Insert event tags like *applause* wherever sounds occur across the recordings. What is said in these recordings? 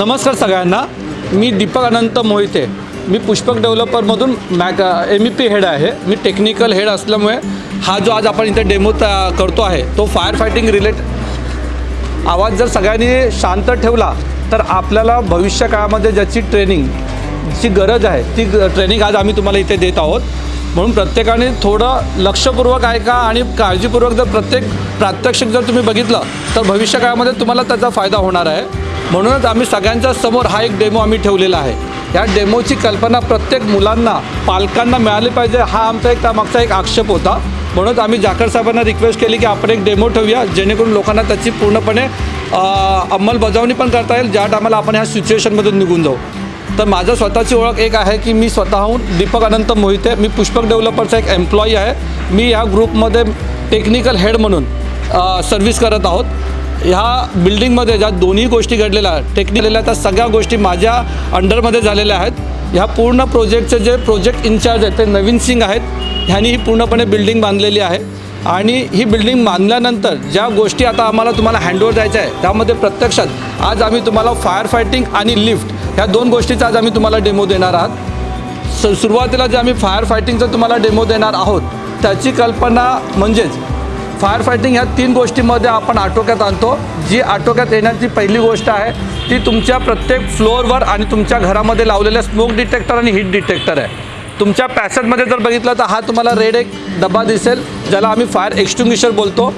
नमस्कार सगळ्यांना. मी दीपक अनंत मोहिते. मी पुष्पक डेव्हलपरमधून मॅक एम ई पी हेड आहे. मी टेक्निकल हेड असल्यामुळे हा जो आज आपण इथे डेमो करतो आहे तो फायर फायटिंग रिलेट आवाज जर सगळ्यांनी शांत ठेवला तर आपल्याला भविष्य काळामध्ये ज्याची ट्रेनिंग ची गरज आहे ती ट्रेनिंग आज आम्ही तुम्हाला इथे देत आहोत. म्हणून प्रत्येकाने थोडं लक्षपूर्वक ऐका आणि काळजीपूर्वक जर प्रत्येक प्रात्यक्षिक जर तुम्ही बघितलं तर भविष्य काळामध्ये तुम्हाला त्याचा फायदा होणार आहे. म्हणूनच आम्ही सगळ्यांच्या समोर हा एक डेमो आम्ही ठेवलेला आहे. या डेमोची कल्पना प्रत्येक मुलांना पालकांना मिळाली पाहिजे हा आमचा एक त्यामागचा एक आक्षेप होता. म्हणूनच आम्ही जाकर साहेबांना रिक्वेस्ट केली की आपण एक डेमो ठेवूया जेणेकरून लोकांना त्याची पूर्णपणे अंमलबजावणी पण करता येईल. ज्या टायमाला आपण ह्या सिच्युएशनमधून निघून जाऊ. तर माझं स्वतःची ओळख एक आहे की मी स्वतःहून दीपक अनंत मोहिते मी पुष्पक डेव्हलपरचा एक एम्प्लॉई आहे. मी या ग्रुपमध्ये टेक्निकल हेड म्हणून सर्व्हिस करत आहोत. ह्या बिल्डिंगमध्ये ज्या दोन्ही गोष्टी घडलेल्या आहेत टेक्निकल त्या सगळ्या गोष्टी माझ्या अंडरमध्ये झालेल्या आहेत. ह्या पूर्ण प्रोजेक्टचे जे प्रोजेक्ट इन्चार्ज आहेत ते नवीन सिंग आहेत. ह्यांनी ही पूर्णपणे बिल्डिंग बांधलेली आहे. आणि ही बिल्डिंग बांधल्यानंतर ज्या गोष्टी आता आम्हाला तुम्हाला हँडओव्हर द्यायच्या आहे त्यामध्ये प्रत्यक्षात आज आम्ही तुम्हाला फायर फायटिंग आणि लिफ्ट ह्या दोन गोष्टीचा आज आम्ही तुम्हाला डेमो देणार आहात. स सुरुवातीला जे आम्ही फायर फायटिंगचा तुम्हाला डेमो देणार आहोत त्याची कल्पना म्हणजेच फायर फायटिंग ह्या तीन गोष्टीमध्ये आपण आटोक्यात आणतो. जी आटोक्यात येण्याची पहिली गोष्ट आहे ती तुमच्या प्रत्येक फ्लोअरवर आणि तुमच्या घरामध्ये लावलेल्या स्मोक डिटेक्टर आणि हीट डिटेक्टर आहे. तुमच्या पॅसेजमध्ये जर बघितलं तर हा तुम्हाला रेड एक डबा दिसेल ज्याला आम्ही फायर एक्स्टिंग्विशर बोलतो.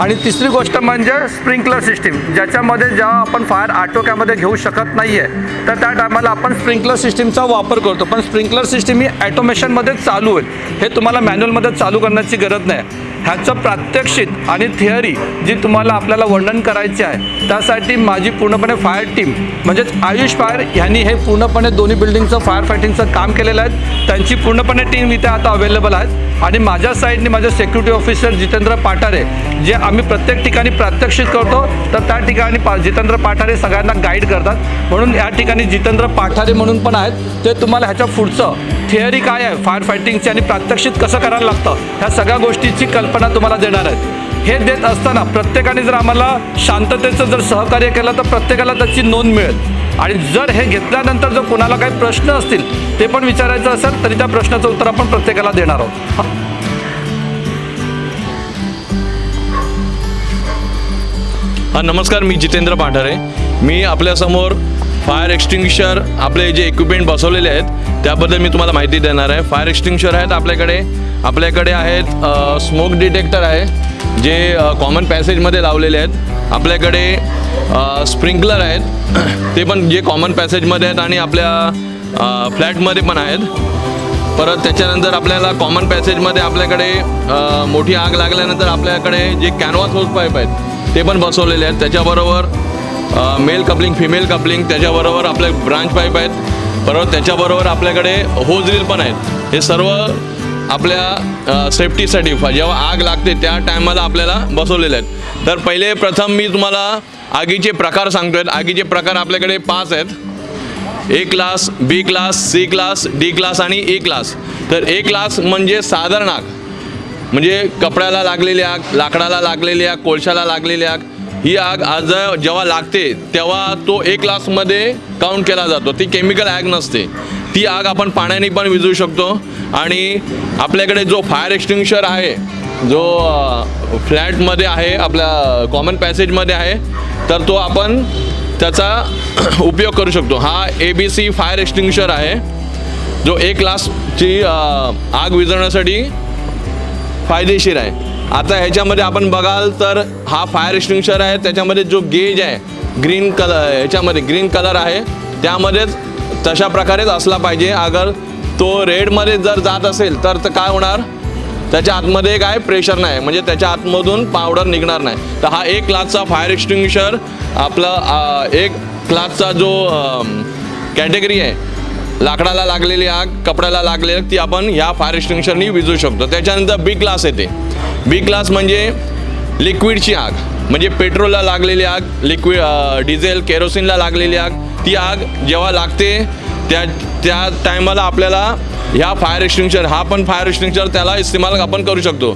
आणि तिसरी गोष्ट म्हणजे स्प्रिंकलर सिस्टीम ज्याच्यामध्ये जेव्हा आपण फायर आटोक्यामध्ये घेऊ शकत नाही आहे तर त्या टायमाला आपण स्प्रिंकलर सिस्टीमचा वापर करतो. पण स्प्रिंकलर सिस्टीम ही ॲटोमेशनमध्ये चालू होईल. हे तुम्हाला मॅन्युअलमध्ये चालू करण्याची गरज नाही. ह्याचं प्रात्यक्षिक आणि थिअरी जी तुम्हाला आपल्याला वर्णन करायची आहे त्यासाठी माझी पूर्णपणे फायर टीम म्हणजेच आयुष फायर ह्यांनी हे पूर्णपणे दोन्ही बिल्डिंगचं फायर फायटिंगचं काम केलेलं आहे. त्यांची पूर्णपणे टीम इथे आता अवेलेबल आहेत. आणि माझ्या साईडने माझे सेक्युरिटी ऑफिसर जितेंद्र पाठारे जे आम्ही प्रत्येक ठिकाणी प्रात्यक्षिक करतो तर त्या ठिकाणी पा जितेंद्र पाठारे सगळ्यांना गाईड करतात. म्हणून या ठिकाणी जितेंद्र पाठारे म्हणून पण आहेत. ते तुम्हाला ह्याच्या पुढचं थिअरी काय आहे? फायर फायटिंगची आणि प्रात्यक्षिक कसं करायला लागतं? ह्या सगळ्या गोष्टीची कल्पना तुम्हाला देणार आहेत. हे देत असताना प्रत्येकाने जर आम्हाला शांततेचं जर सहकार्य केलं तर प्रत्येकाला त्याची नोंद मिळेल. आणि जर हे घेतल्यानंतर जर कोणाला काही प्रश्न असतील ते पण विचारायचं असेल तरी त्या प्रश्नाचं उत्तर आपण प्रत्येकाला देणार आहोत. हा. नमस्कार मी जितेंद्र पाठारे मी आपल्यासमोर फायर एक्स्टिंग्विशर आपले जे इक्विपमेंट बसवलेले आहेत त्याबद्दल मी तुम्हाला माहिती देणार आहे. फायर एक्स्टिंग्विशर आहेत आपल्याकडे. आपल्याकडे आहेत स्मोक डिटेक्टर आहे जे कॉमन पॅसेजमध्ये लावलेले आहेत. आपल्याकडे स्प्रिंकलर आहेत. ते पण जे कॉमन पॅसेजमध्ये आहेत आणि आपल्या फ्लॅटमध्ये पण आहेत. परत त्याच्यानंतर आपल्याला कॉमन पॅसेजमध्ये आपल्याकडे मोठी आग लागल्यानंतर आपल्याकडे जे कॅनव्हास होस पाईप आहेत ते पण बसवलेले आहेत. त्याच्याबरोबर मेल कपलिंग फिमेल कपलिंग त्याच्याबरोबर आपले ब्रांच पाईप आहेत. परत त्याच्याबरोबर आपल्याकडे होज रील पण आहेत. हे सर्व आपल्या सेफ्टीसाठी जेव्हा आग लागते त्या टायमाला आपल्याला बसवलेले आहेत. तर पहिले प्रथम मी तुम्हाला आगीचे प्रकार सांगतोय. आगीचे प्रकार आपल्याकडे पाच आहेत. A class B class C class D class आणि ए क्लास. तर ए क्लास म्हणजे साधारण आग म्हणजे कपड्याला लागलेली आग लाकडाला लागलेली आग कोळशाला लागलेली आग. ही आग आज जेव्हा लागते तेव्हा तो ए क्लासमध्ये काउंट केला जातो. ती केमिकल आग नसते. ती आग आपण पाण्याने पण विझू शकतो. आणि आपल्याकडे जो फायर एक्सटिंग्विशर आहे जो फ्लॅटमध्ये आहे आपल्या कॉमन पॅसेजमध्ये आहे तर तो आपण त्याचा *clears throat* उपयोग करू शकतो. हा A B C fire extinguisher आहे जो ए क्लासची आग विझवण्यासाठी फायदेशीर आहे. आता ह्याच्यामध्ये आपण बघाल तर हा फायर एक्सटिंग्विशर आहे त्याच्यामध्ये जो गेज आहे ग्रीन कलर ह्याच्यामध्ये ग्रीन कलर आहे. त्यामध्येच तशा प्रकारेच असला पाहिजे. अगर तो रेडमध्ये जर जात असेल तर तर काय होणार? त्याच्या आतमध्ये काय प्रेशर नाही. म्हणजे त्याच्या आतमधून पावडर निघणार नाही. तर हा एक क्लासचा फायर एक्सटिंग्विशर आपला एक क्लासचा जो कॅटेगरी आहे लाकडाला लागलेली आग कपड्याला लागलेली ती आपण या फायर एक्सटिंग्विशरनी विजू शकतो. त्याच्यानंतर बी क्लास येते. बी क्लास म्हणजे लिक्विडची आग. म्हणजे पेट्रोलला लागलेली आग लिक्विड डिझेल केरोसिनला लागलेली आग ती आग जेव्हा लागते त्या त्या टायमाला आपल्याला ह्या फायर एक्सटिंग्विशर हा पण फायर एक्सटिंग्विशर त्याला इस्तेमाल आपण करू शकतो.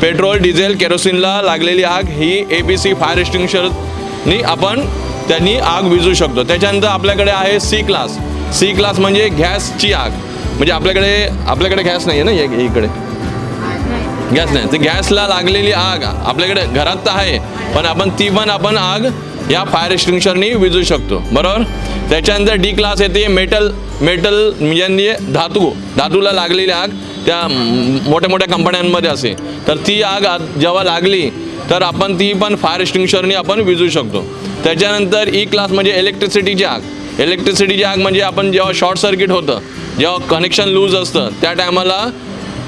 पेट्रोल डिझेल केरोसिनला लागलेली आग ही ए बी सी फायर एक्सटिंग्विशरनी आपण त्यांनी आग विझू शकतो. त्याच्यानंतर आपल्याकडे आहे सी क्लास सी क्लास म्हणजे गॅसची आग. म्हणजे आपल्याकडे आपल्याकडे गॅस नाही आहे ना इकडे. गॅस नाही. तर गॅसला लागलेली आग आपल्याकडे घरात तर आहे पण आपण ती पण आपण आग या फायर एक्सटिंग्विशरनी विझू शकतो. बरोबर? त्याच्यानंतर डी क्लास येते मेटल मेटल म्हणजे धातू. धातूला लागलेली आग त्या मोठ्या मोठ्या कंपन्यांमध्ये असे. तर ती आग जेव्हा लागली तर आपण ती पण फायर एक्सटिंग्विशरनी आपण विजू शकतो. त्याच्यानंतर e ई क्लास म्हणजे इलेक्ट्रिसिटीची आग. इलेक्ट्रिसिटीची आग म्हणजे आपण जेव्हा शॉर्ट सर्किट होतं जेव्हा कनेक्शन लूज असतं त्या टायमाला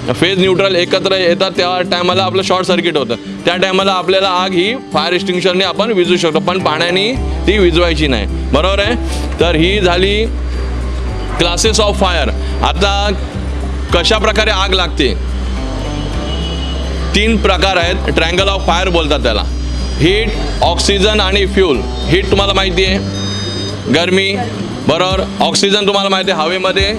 फेज न्यूट्रल एकत्र येतात त्या टायमाला आपलं शॉर्ट सर्किट होतं. त्या टायमाला आपल्याला आग ही फायर एक्सटिंग्विशरने आपण विजू शकतो पण पाण्याने ती विजवायची नाही. बरोबर आहे? तर ही झाली क्लासेस ऑफ फायर आता कशा प्रकारे आग लागते? तीन प्रकार आहेत ट्रँगल ऑफ फायर बोलतात त्याला. हीट ऑक्सिजन आणि फ्यूल हीट तुम्हाला माहिती आहे? गरमी. बरोबर? ऑक्सिजन तुम्हाला माहिती आहे हवेमध्ये.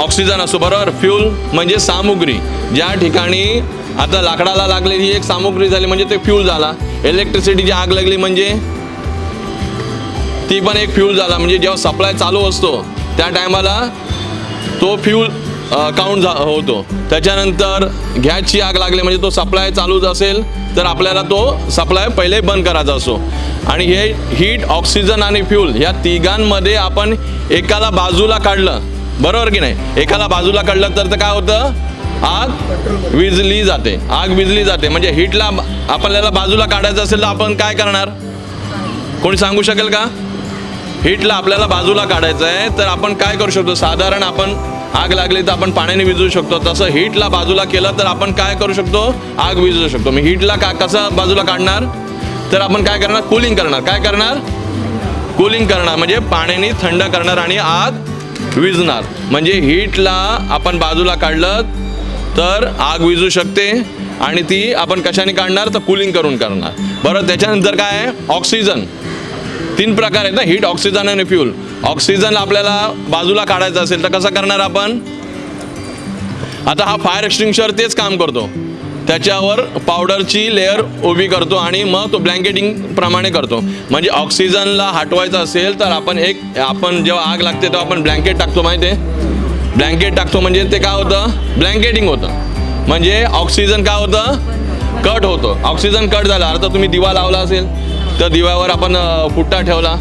ऑक्सिजन असो बरोबर? फ्यूल म्हणजे सामुग्री. ज्या ठिकाणी आता लाकडाला लागलेली एक सामुग्री झाली म्हणजे ते फ्यूल झाला. इलेक्ट्रिसिटीची आग लागली म्हणजे ती पण एक फ्यूल झाला. म्हणजे जेव्हा सप्लाय चालू असतो त्या टायमाला तो फ्यूल काउंट झा होतो. त्याच्यानंतर गॅसची आग लागली म्हणजे तो सप्लाय चालूच असेल तर आपल्याला तो सप्लाय पहिले बंद करायचा असो आणि हे हीट ऑक्सिजन आणि फ्यूल या तिघांमध्ये आपण एकाला बाजूला काढलं. बरोबर की नाही? एकाला बाजूला काढलं तर काय होतं? आग विजली जाते. आग विजली जाते. म्हणजे हीटला आपल्याला बाजूला काढायचं असेल तर आपण काय करणार? कोणी सांगू शकेल का? हीटला आपल्याला बाजूला काढायचं आहे तर आपण काय करू शकतो? साधारण आपण आग लागली तर आपण पाण्याने विजू शकतो. तसं हीटला बाजूला केलं तर आपण काय करू शकतो? आग विझू शकतो. मी हीटला का कसं बाजूला काढणार? तर आपण काय करणार? कूलिंग करणार. काय करणार? कूलिंग करणार. म्हणजे पाण्याने थंड करणार आणि आग विजणार म्हणजे हीटला आपण बाजूला काढलं तर आग विजू शकते आणि ती आपण कशाने काढणार? तर कूलिंग करून करणार. बरं त्याच्यानंतर काय आहे? ऑक्सिजन तीन प्रकार आहेत ना हीट ऑक्सिजन आणि फ्यूल ऑक्सिजन आपल्याला बाजूला काढायचं असेल तर कसं करणार आपण? आता हा फायर एक्सटिंग्विशर तेच काम करतो. त्याच्यावर पावडरची लेअर उभी करतो आणि मग तो ब्लँकेटिंग प्रमाणे करतो. म्हणजे ऑक्सिजनला हटवायचं असेल तर आपण एक आपण जेव्हा आग लागते तेव्हा आपण ब्लँकेट टाकतो माहिती आहे? ब्लँकेट टाकतो म्हणजे ते काय होतं? ब्लँकेटिंग होतं. म्हणजे ऑक्सिजन काय होतं? कट होतं. ऑक्सिजन कट झालं. आता तुम्ही दिवा लावला असेल तर दिव्यावर आपण फुट्टा ठेवला.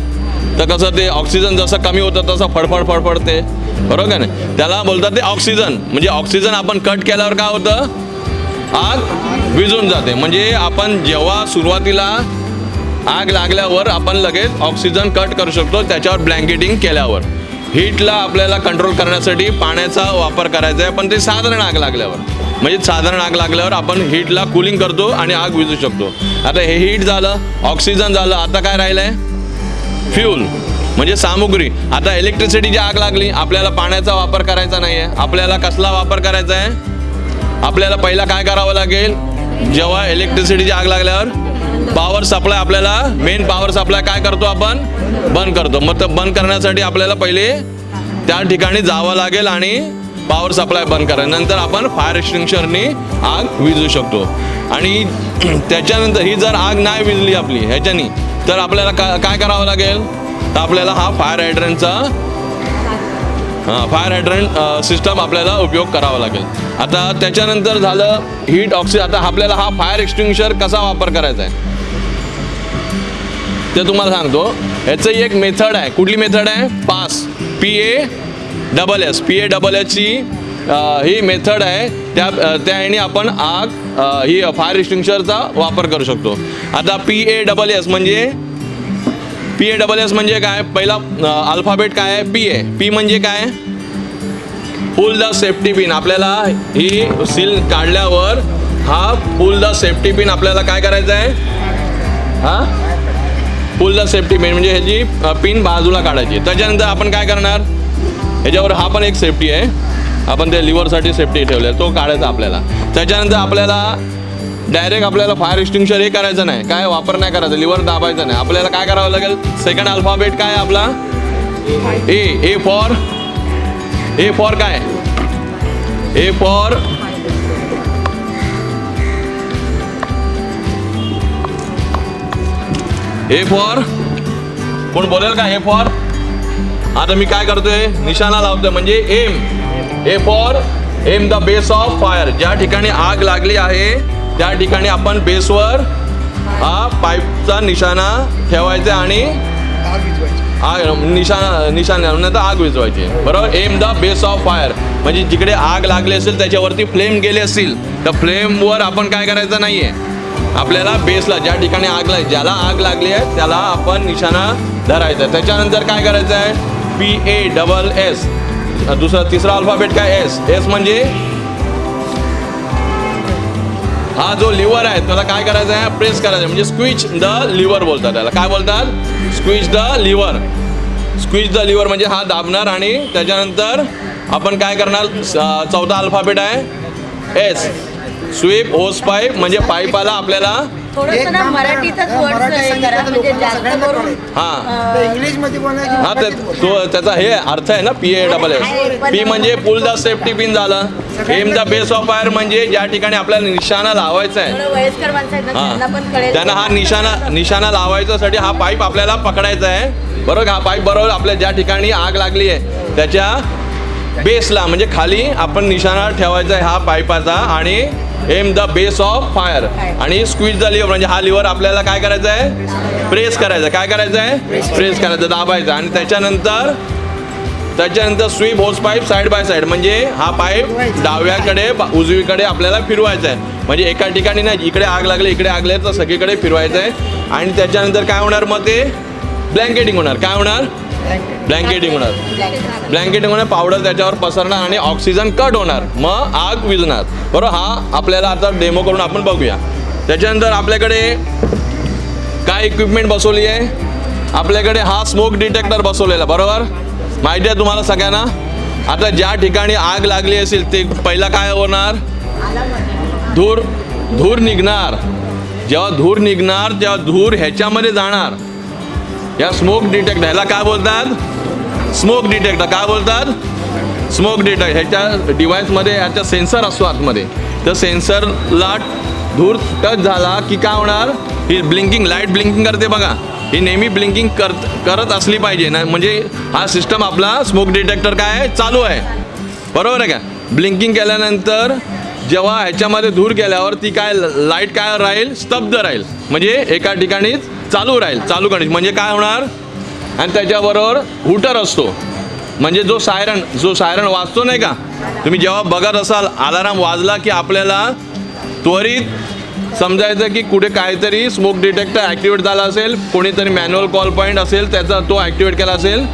तर कसं ते ऑक्सिजन जसं कमी होतं तसं फडफड फडफडते. बरोबर का नाही? त्याला बोलतात ते ऑक्सिजन म्हणजे ऑक्सिजन आपण कट केल्यावर काय होतं? आग विझून जाते. म्हणजे आपण जेव्हा सुरुवातीला आग लागल्यावर आपण लगेच ऑक्सिजन कट करू शकतो त्याच्यावर ब्लँकेटिंग केल्यावर. हीटला आपल्याला कंट्रोल करण्यासाठी पाण्याचा वापर करायचा आहे पण ते साधारण आग लागल्यावर. म्हणजे साधारण आग लागल्यावर आपण हीटला कूलिंग करतो आणि आग विजू शकतो. आता हे हीट झालं ऑक्सिजन झालं आता काय राहिलं आहे फ्यूल म्हणजे सामुग्री. आता इलेक्ट्रिसिटीची आग लागली आपल्याला पाण्याचा वापर करायचा नाही आहे आपल्याला कसला वापर करायचा आहे? आपल्याला पहिला काय करावं लागेल? जेव्हा इलेक्ट्रिसिटीची आग लागल्यावर पॉवर सप्लाय आपल्याला मेन पॉवर सप्लाय काय करतो आपण? बंद करतो. मग तर बंद करण्यासाठी आपल्याला पहिले त्या ठिकाणी जावं लागेल आणि पॉवर सप्लाय बंद करा. नंतर आपण फायर एक्सटिंग्विशरनी आग विजू शकतो. आणि *clears throat* त्याच्यानंतर ही जर आग नाही विजली आपली ह्याच्यानी तर आपल्याला का काय करावं लागेल? तर आपल्याला हा फायर हायड्रनचा फायर हायड्रंट सिस्टम आपल्याला उपयोग करावा लागेल. आता त्याच्यानंतर झालं हीट ऑक्सिजन आता आपल्याला हा फायर एक्सटिंग्विशर कसा वापर करायचा आहे? ते तुम्हाला सांगतो. ह्याचं एक मेथड आहे. कुठली मेथड आहे? PASS P A double S P A double एसची ही मेथड आहे. त्या त्या ह्याने आपण आग ही फायर एक्सटिंग्विशरचा वापर करू शकतो. आता पी ए डबल एस म्हणजे पी ए डबल एस म्हणजे काय? पहिला अल्फाबेट काय आहे? पी ए पी म्हणजे काय? पुल द सेफ्टी पिन आपल्याला ही सील काढल्यावर हा पुल द सेफ्टी पिन आपल्याला काय करायचं आहे? हा? पुल द सेफ्टी पिन म्हणजे ह्याची पिन बाजूला काढायची. त्याच्यानंतर आपण काय करणार? ह्याच्यावर हा पण एक सेफ्टी आहे. आपण त्या लिव्हरसाठी सेफ्टी ठेवल्या. तो काढायचा आपल्याला. त्याच्यानंतर आपल्याला डायरेक्ट आपल्याला फायर एक्सटिंग्विशर हे करायचं नाही. काय वापर नाही करायचं लिव्हर दाबायचं नाही. आपल्याला काय करावं लागेल? सेकंड अल्फाबेट काय आपला? ए ए फॉर ए फॉर काय? ए फॉर ए फॉर कोण बोलेल का? हे फॉर आता मी काय करतोय? निशाणा लावतोय. म्हणजे aim A for aim the base of fire ज्या ठिकाणी आग लागली आहे त्या ठिकाणी आपण बेसवर हा पाईपचा निशाणा ठेवायचा आणि आग निशाणा निशाणा आग विझवायची. बरोबर? Aim the base of fire म्हणजे जिकडे आग लागली असेल त्याच्यावरती फ्लेम गेले असतील तर फ्लेमवर आपण काय करायचं नाहीये. आपल्याला बेसला ज्या ठिकाणी आग लाग ज्याला आग लागली आहे त्याला आपण निशाणा धरायचा आहे. त्याच्यानंतर काय करायचं आहे? पी ए डबल एस दुसरा तिसरा अल्फाबेट काय? एस एस म्हणजे हा जो लिव्हर आहे त्याला काय करायचं आहे? प्रेस करायचं आहे. म्हणजे स्क्विच द लिव्हर बोलतात त्याला. काय बोलतात? Squeeze the lever squeeze the lever म्हणजे हा दाबणार आणि त्याच्यानंतर आपण काय करणार? स- चौथा अल्फाबेट आहे. एस स्वीप होस पाईप म्हणजे पाईपाला आपल्याला. थोडस ना मराठीतच वर्ड हे करा म्हणजे जास्त करून हां. इंग्लिशमध्ये बोलायची हा ते तो त्याचा हे अर्थ आहे ना P A double S P म्हणजे पुल द सेफ्टी पिन झालं. Aim the base of fire म्हणजे ज्या ठिकाणी आपल्याला निशाणा लावायचा आहे. थोडं वयस्कर माणसं आहेत ना त्यांना पण हा कळेल. त्यांना हा निशाणा निशाणा लावायच्यासाठी हा पाईप आपल्याला पकडायचा आहे. बरोबर हा पाईप बरोबर आपल्या ज्या ठिकाणी आग लागली आहे त्याच्या बेसला म्हणजे खाली आपण निशाणा ठेवायचा आहे हा पाईपाचा आणि aim the base of fire. आणि स्क्वीज द लिव्हर म्हणजे हा लिव्हर आपल्याला काय करायचं आहे? प्रेस करायचं. काय करायचं आहे? प्रेस करायचं. दाबायचं. आणि त्याच्यानंतर त्याच्यानंतर स्वीप होस पाईप साईड बाय साईड म्हणजे हा पाईप डाव्याकडे उजवीकडे आपल्याला फिरवायचा आहे. म्हणजे एका ठिकाणी नाही इकडे आग लागली इकडे आग लागली तर सगळीकडे फिरवायचं आहे. आणि त्याच्यानंतर काय होणार मग ते? ब्लँकेटिंग होणार. काय होणार? ब्लँकेटिंग होणार. ब्लँकेटिंग होणार पावडर त्याच्यावर पसरणार आणि ऑक्सिजन कट होणार. मग आग विझणार. बरोबर? हा आपल्याला आता डेमो करून आपण बघूया. त्याच्यानंतर आपल्याकडे काय इक्विपमेंट बसवली आहे? आपल्याकडे हा स्मोक डिटेक्टर बसवलेला बरोबर? माहिती आहे तुम्हाला सगळ्यांना? आता ज्या ठिकाणी आग लागली असेल ते पहिला काय होणार? धूर धूर निघणार. जेव्हा धूर निघणार तेव्हा धूर ह्याच्यामध्ये जाणार. या स्मोक डिटेक्ट ह्याला काय बोलतात? स्मोक डिटेक्टर काय बोलतात? स्मोक डिटेक्ट ह्याच्या डिव्हाइसमध्ये ह्याचा सेन्सर असतो आतमध्ये. तर सेन्सरला धूर टच झाला की काय होणार? ही ब्लिंकिंग लाइट ब्लिंकिंग करते बघा. ही नेहमी ब्लिंकिंग करत करत असली पाहिजे. ना म्हणजे हा सिस्टम आपला स्मोक डिटेक्टर काय आहे? चालू आहे. बरोबर आहे का? ब्लिंकिंग केल्यानंतर जेव्हा ह्याच्यामध्ये धूर गेल्यावर ती काय लाइट काय राहील? स्तब्ध राहील. म्हणजे एका ठिकाणीच चालू राहील चालू गणेश. म्हणजे काय होणार? आणि त्याच्याबरोबर हुटर असतो. म्हणजे जो सायरन जो सायरन वाजतो नाही का? तुम्ही जेव्हा बघत असाल अलाराम वाजला की आपल्याला त्वरित समजायचं की कुठे काहीतरी स्मोक डिटेक्टर ॲक्टिवेट झाला असेल कोणीतरी मॅन्युअल कॉल पॉईंट असेल त्याचा तो ॲक्टिवेट केला असेल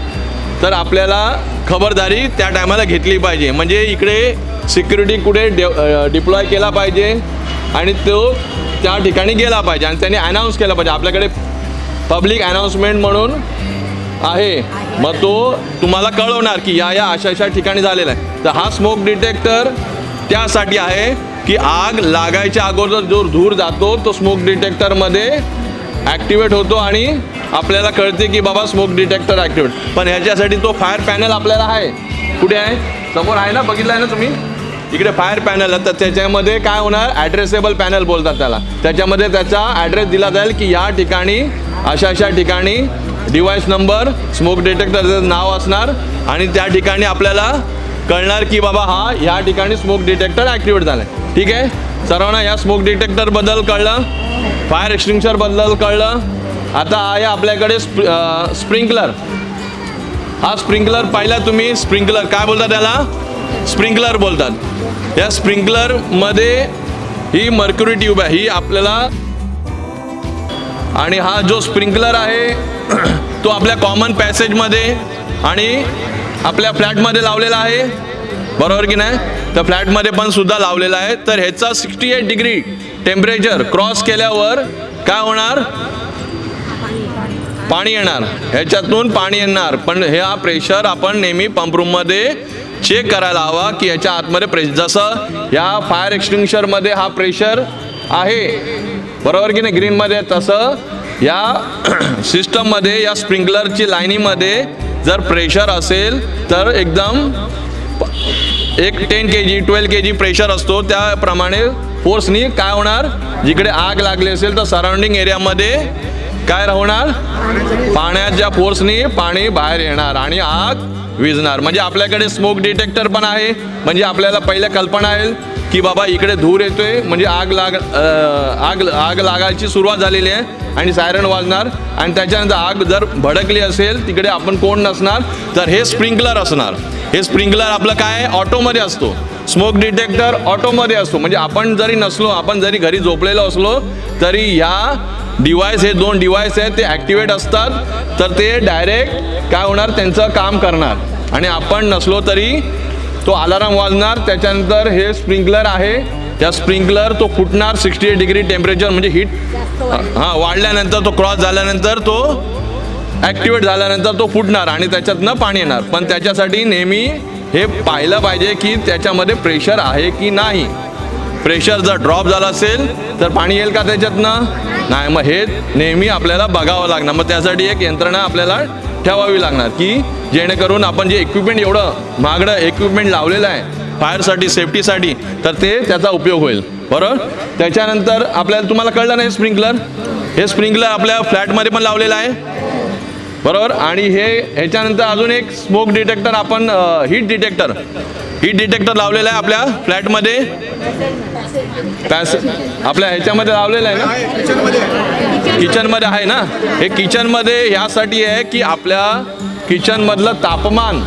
तर आपल्याला खबरदारी त्या टायमाला घेतली पाहिजे. म्हणजे इकडे सिक्युरिटी कुठे डे डिप्लॉय केला पाहिजे? आणि तो त्या ठिकाणी गेला पाहिजे आणि त्यांनी अनाऊन्स केला पाहिजे. आपल्याकडे पब्लिक अनाऊन्समेंट म्हणून आहे. मग तो तुम्हाला कळवणार की या या अशा अशा ठिकाणी झालेला आहे. तर हा स्मोक डिटेक्टर त्यासाठी आहे की आग लागायच्या अगोदर जो धूर जातो तो स्मोक डिटेक्टरमध्ये ॲक्टिवेट होतो आणि आपल्याला कळते की बाबा स्मोक डिटेक्टर ॲक्टिवेट पण ह्याच्यासाठी तो फायर पॅनल आपल्याला आहे. कुठे आहे? समोर आहे ना? बघितलं आहे ना तुम्ही? इकडे फायर पॅनल आहे. तर त्याच्यामध्ये काय होणार? ॲड्रेसेबल पॅनल बोलतात त्याला. त्याच्यामध्ये त्याचा ॲड्रेस दिला जाईल की या ठिकाणी अशा अशा ठिकाणी डिव्हाइस नंबर स्मोक डिटेक्टरचं नाव असणार. आणि त्या ठिकाणी आपल्याला कळणार की बाबा हा या ठिकाणी स्मोक डिटेक्टर ॲक्टिवेट झालं आहे ठीक आहे? सर्वांना या स्मोक डिटेक्टरबद्दल कळलं? फायर एक्सटिंग्शरबद्दल कळलं? आता आहे आपल्याकडे स्प स्प्रिंकलर हा स्प्रिंकलर पाहिला तुम्ही? स्प्रिंकलर काय बोलता त्याला? स्प्रिंकलर बोलतात. या स्प्रिंकलरमध्ये ही मर्क्युरी ट्यूब आहे ही आपल्याला आणि हा जो स्प्रिंकलर आहे *clears throat* तो आपल्या कॉमन पॅसेजमध्ये आणि आपल्या फ्लॅटमध्ये लावलेला आहे. बरोबर की नाही? तर फ्लॅटमध्ये पण सुद्धा लावलेला आहे. तर ह्याचा sixty eight degree temperature cross केल्यावर काय होणार? पाणी येणार. ह्याच्यातून पाणी येणार. पण हे हा प्रेशर आपण नेहमी पंपरूममध्ये चेक करायला हवा की याच्या आतमध्ये प्रेश जसं या फायर एक्सटिंग्शरमध्ये हा प्रेशर आहे. बरोबर की नाही? ग्रीनमध्ये तसं या *clears throat* सिस्टममध्ये या स्प्रिंकलरची लाईनीमध्ये जर प्रेशर असेल तर एकदम एक ten K G twelve K G pressure असतो. त्याप्रमाणे फोर्सनी काय होणार? जिकडे आग लागली असेल तर सराउंडिंग एरियामध्ये काय होणार पाण्याच्या फोर्सनी पाणी बाहेर येणार. आणि आग विझणार. म्हणजे आपल्याकडे स्मोक डिटेक्टर पण आहे. म्हणजे आपल्याला पहिल्या कल्पना येईल की बाबा इकडे धूर येतोय. म्हणजे आग लाग आग आग लागायची सुरुवात झालेली आहे आणि सायरन वाजणार. आणि त्याच्यानंतर आग जर भडकली असेल तिकडे आपण कोण नसणार? तर हे स्प्रिंकलर असणार. हे स्प्रिंकलर आपलं काय ऑटोमध्ये असतो. स्मोक डिटेक्टर ऑटोमध्ये असतो. म्हणजे आपण जरी नसलो आपण जरी घरी झोपलेलो असलो तरी ह्या डिवाइस हे दोन डिवाइस आहेत ते ॲक्टिवेट असतात तर ते डायरेक्ट काय होणार त्यांचं काम करणार. आणि आपण नसलो तरी तो अलाराम वाजणार त्याच्यानंतर हे स्प्रिंकलर आहे. त्या स्प्रिंकलर तो फुटणार सिक्स्टी एट डिग्री टेम्परेचर म्हणजे हीट हां वाढल्यानंतर तो क्रॉस झाल्यानंतर तो ॲक्टिवेट झाल्यानंतर तो फुटणार आणि त्याच्यातनं पाणी येणार. पण त्याच्यासाठी नेहमी हे पाहिलं पाहिजे की त्याच्यामध्ये प्रेशर आहे की नाही. प्रेशर जर ड्रॉप झाला असेल तर पाणी येईल का त्याच्यातनं? नाही मग हे नेहमी आपल्याला बघावं लागणार. मग त्यासाठी एक यंत्रणा आपल्याला ठेवावी लागणार की जेणेकरून आपण जे इक्विपमेंट एवढं महागडं इक्विपमेंट लावलेलं आहे फायरसाठी सेफ्टीसाठी तर ते त्याचा उपयोग होईल. बरोबर? त्याच्यानंतर आपल्याला तुम्हाला कळलं नाही स्प्रिंकलर हे स्प्रिंकलर आपल्या फ्लॅटमध्ये पण लावलेलं आहे. बरोबर? आणि हे ह्याच्यानंतर अजून एक स्मोक डिटेक्टर आपण हीट डिटेक्टर हीट डिटेक्टर लावलेलं आहे आपल्या फ्लॅटमध्ये. पॅस आपल्या ह्याच्यामध्ये लावलेलं आहे ना? किचनमध्ये आहे ना? हे किचनमध्ये ह्यासाठी आहे की आपल्या किचनमधलं तापमान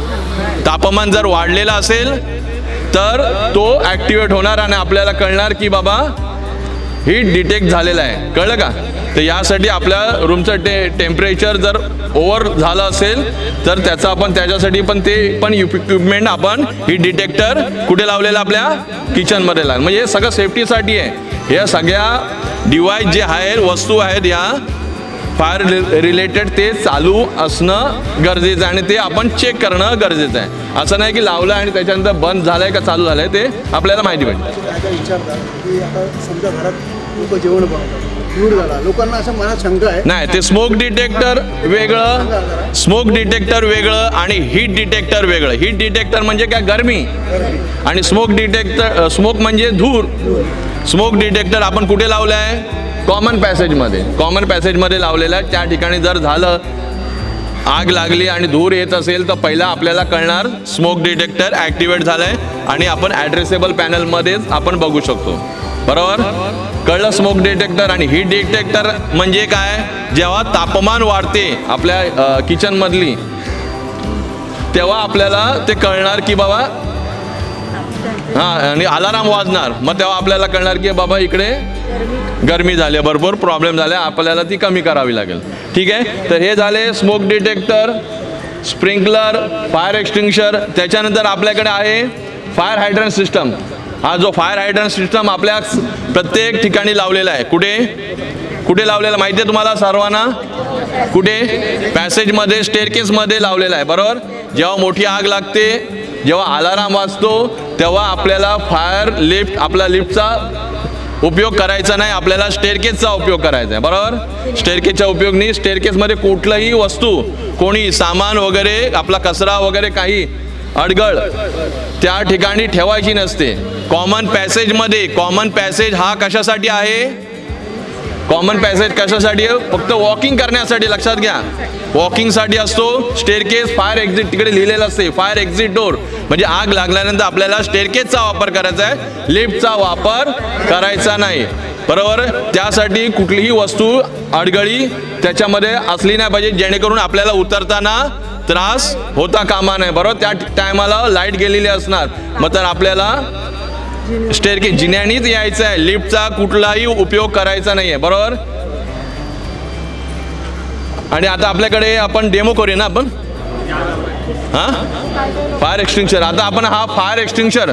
तापमान जर वाढलेलं असेल तर तो ॲक्टिवेट होणार आणि आपल्याला कळणार की बाबा हीट डिटेक्ट झालेलं आहे. कळलं का? तर यासाठी आपल्या रूमचं टे टेम्परेचर जर ओव्हर झालं असेल तर त्याचं आपण त्याच्यासाठी पण ते पण इक्विपमेंट आपण हीट डिटेक्टर कुठे लावलेलं आपल्या किचनमध्ये लावलं म्हणजे हे सगळं सेफ्टीसाठी आहे. या सगळ्या डिवाईस जे आहेत वस्तू आहेत या फायर रिलेटेड ते चालू असणं गरजेचं आहे आणि ते आपण चेक करणं गरजेचं आहे. असं नाही की लावलं आणि त्याच्यानंतर बंद झालंय का चालू झालंय ते आपल्याला माहिती पाहिजे. लोक जेवण धूर झाला. लोकांना असं मनात शंका आहे. नाही ते स्मोक डिटेक्टर वेगळं स्मोक डिटेक्टर वेगळं आणि हीट डिटेक्टर वेगळं. हीट डिटेक्टर म्हणजे काय? गरमी. आणि स्मोक डिटेक्टर स्मोक म्हणजे धूर. स्मोक डिटेक्टर आपण कुठे लावलं आहे कॉमन पॅसेजमध्ये कॉमन पॅसेजमध्ये लावलेलं. आहे त्या ठिकाणी जर झालं आग लागली आणि धूर येत असेल तर पहिला आपल्याला कळणार स्मोक डिटेक्टर ॲक्टिवेट झालं आहे आणि आपण ॲड्रेसेबल पॅनलमध्येच आपण बघू शकतो. बरोबर? कळलं स्मोक डिटेक्टर आणि हीट डिटेक्टर म्हणजे काय? जेव्हा तापमान वाढते आपल्या किचनमधली तेव्हा आपल्याला ते कळणार की बाबा हां आणि अलाराम वाजणार. मग तेव्हा आपल्याला कळणार की बाबा इकडे गरमी झाली भरपूर प्रॉब्लेम झाले आपल्याला ती कमी करावी लागेल. ठीक आहे? तर हे झाले smoke detector sprinkler fire extinguisher त्याच्यानंतर आपल्याकडे आहे फायर हायड्रन सिस्टम हा जो फायर हायड्रन सिस्टम आपल्या प्रत्येक ठिकाणी लावलेला आहे. कुठे? कुठे लावलेला माहिती आहे तुम्हाला सर्वांना? कुठे? पॅसेजमध्ये स्टेअरकेसमध्ये लावलेला आहे. बरोबर? जेव्हा मोठी आग लागते जेव्हा अलाराम वाजतो तेव्हा आपल्याला फायर लिफ्ट आपला लिफ्टचा उपयोग करायचा नाही. आपल्याला स्टेअरकेसचा उपयोग करायचा आहे. बरोबर? स्टेअरकेसचा उपयोग नाही. स्टेअरकेसमध्ये कुठलंही वस्तू कोणी सामान वगैरे आपला कचरा वगैरे काही अडगळ. त्या ठिकाणी ठेवायची नसते. कॉमन पॅसेजमध्ये कॉमन पॅसेज हा कशासाठी आहे? कॉमन पॅसेज कशासाठी आहे? फक्त वॉकिंग करण्यासाठी लक्षात घ्या. वॉकिंगसाठी असतो स्टेरकेस फायर एक्झिट तिकडे लिहिलेलं असते फायर एक्झिट डोर म्हणजे आग लागल्यानंतर आपल्याला स्टेरकेसचा वापर करायचा आहे लिफ्टचा वापर करायचा नाही. बरोबर? त्यासाठी कुठलीही वस्तू अडगळी त्याच्यामध्ये असली नाही पाहिजे जेणेकरून आपल्याला उतरताना त्रास होता कामा नाही बरोबर? त्या टायमाला लाइट गेलेली असणार. मग तर आपल्याला स्टेअरकेस जिन्यानीच यायचं आहे. लिफ्टचा कुठलाही उपयोग करायचा नाही आहे बरोबर? आणि आता आपल्याकडे आपण डेमो करूया ना आपण? हां? फायर एक्सटिंक्शर आता आपण हा फायर एक्सटिंक्शर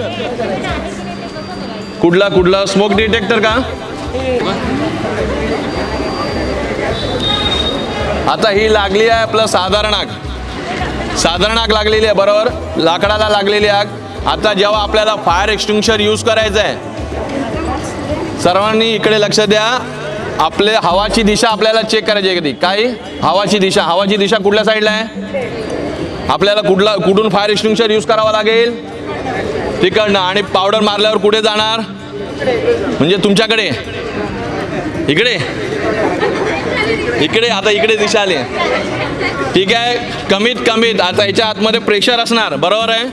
कुठला कुठला? स्मोक डिटेक्टर का? आता ही लागली आहे आपलं साधारण आग. साधारण आग लागलेली आहे बरोबर? लाकडाला लागलेली आग. आता जेव्हा आपल्याला फायर एक्सटिंग्शर यूज करायचं आहे सर्वांनी इकडे लक्ष द्या. आपले हवाची दिशा आपल्याला चेक करायची आहे कधी? काय? हवाची दिशा. हवाची दिशा कुठल्या साईडला आहे? आपल्याला कुठला कुठून फायर एक्सटिंग्शर यूज करावा लागेल? तिकडनं. आणि पावडर मारल्यावर कुठे जाणार? म्हणजे तुमच्याकडे. इकडे. इकडे आता इकडे दिशा आली. ठीक आहे कमीत कमीत आता याच्या आतमध्ये प्रेशर असणार बरोबर आहे?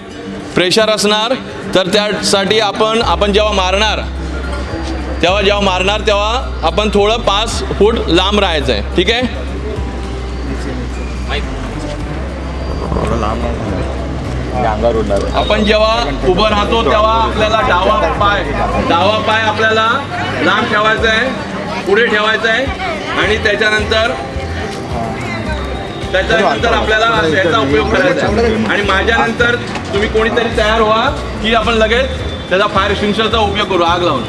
प्रेशर असणार तर त्यासाठी आपण आपण जेव्हा मारणार तेव्हा जेव्हा मारणार तेव्हा आपण थोडं पाच फूट लांब राहायचं आहे ठीक आहे? आपण जेव्हा उभं राहतो तेव्हा आपल्याला डावा पाय डावा पाय आपल्याला लांब ठेवायचा आहे पुढे ठेवायचा आहे आणि त्याच्यानंतर त्याच्यानंतर आपल्याला याचा उपयोग करायचा आहे आणि माझ्यानंतर तुम्ही कोणीतरी तयार व्हा की आपण लगेच त्याचा फायर एक्सटिंग्विशरचा उपयोग करू आग लावून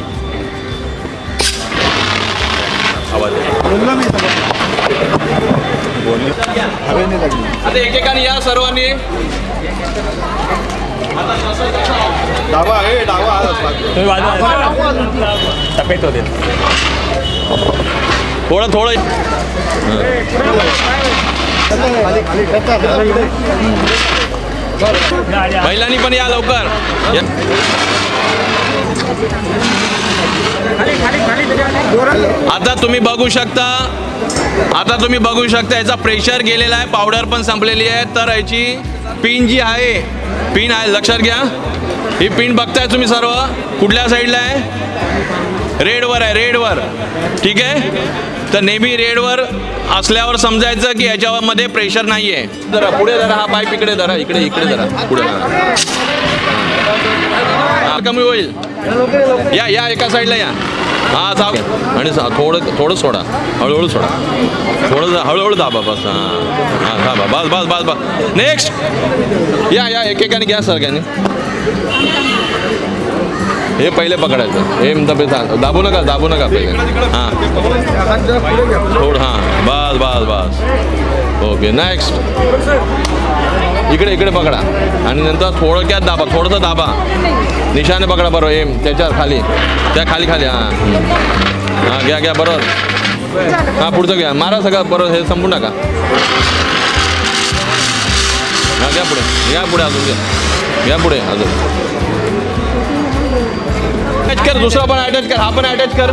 आता एकेकाने या सर्वांनी डावा आहे डावा थोडं थोडं. महिलांनी पण या लवकर. आता तुम्ही बघू शकता आता तुम्ही बघू शकता याचा प्रेशर गेलेला आहे पावडर पण संपलेली आहे. तर याची पिन जी आहे पिन आहे लक्षात घ्या. ही पिन बघताय तुम्ही सर्व कुठल्या साईडला आहे? रेडवर आहे रेडवर. ठीक आहे? तर नेहमी रेडवर असल्यावर समजायचं की याच्यामध्ये प्रेशर नाही आहे जरा पुढे जरा हा पाईप इकडे धरा इकडे इकडे जरा पुढे धरा. कमी होईल. या या एका साईडला या. हा साव आणि थोडं थोडं सोडा. हळूहळू सोडा. थोडं जा- हळूहळू दाबा बस हां. हां दाबा. बस बस बस बस. नेक्स्ट या या एकेकाने घ्या सगळ्यांनी हे पहिले पकडायचं. हे दबे दाबू नका दाबू नका पहिले. हां. थोडं हां. बस बस बस. ओके नेक्स्ट इकडे इकडे पकडा. आणि नंतर थोडक्यात दाबा थोडंसं दाबा. निशाने पकडा बरोबर एम त्याच्याखाली. त्या खाली खाली हां. हां घ्या घ्या बरोबर हां पुढचं घ्या. मारा सगळं बरोबर हे संपू नका. हां घ्या पुढे. घ्या पुढे अजून घ्या. घ्या पुढे अजून. अटॅच कर दुसरा पण अटॅच कर हा पण अटॅच कर।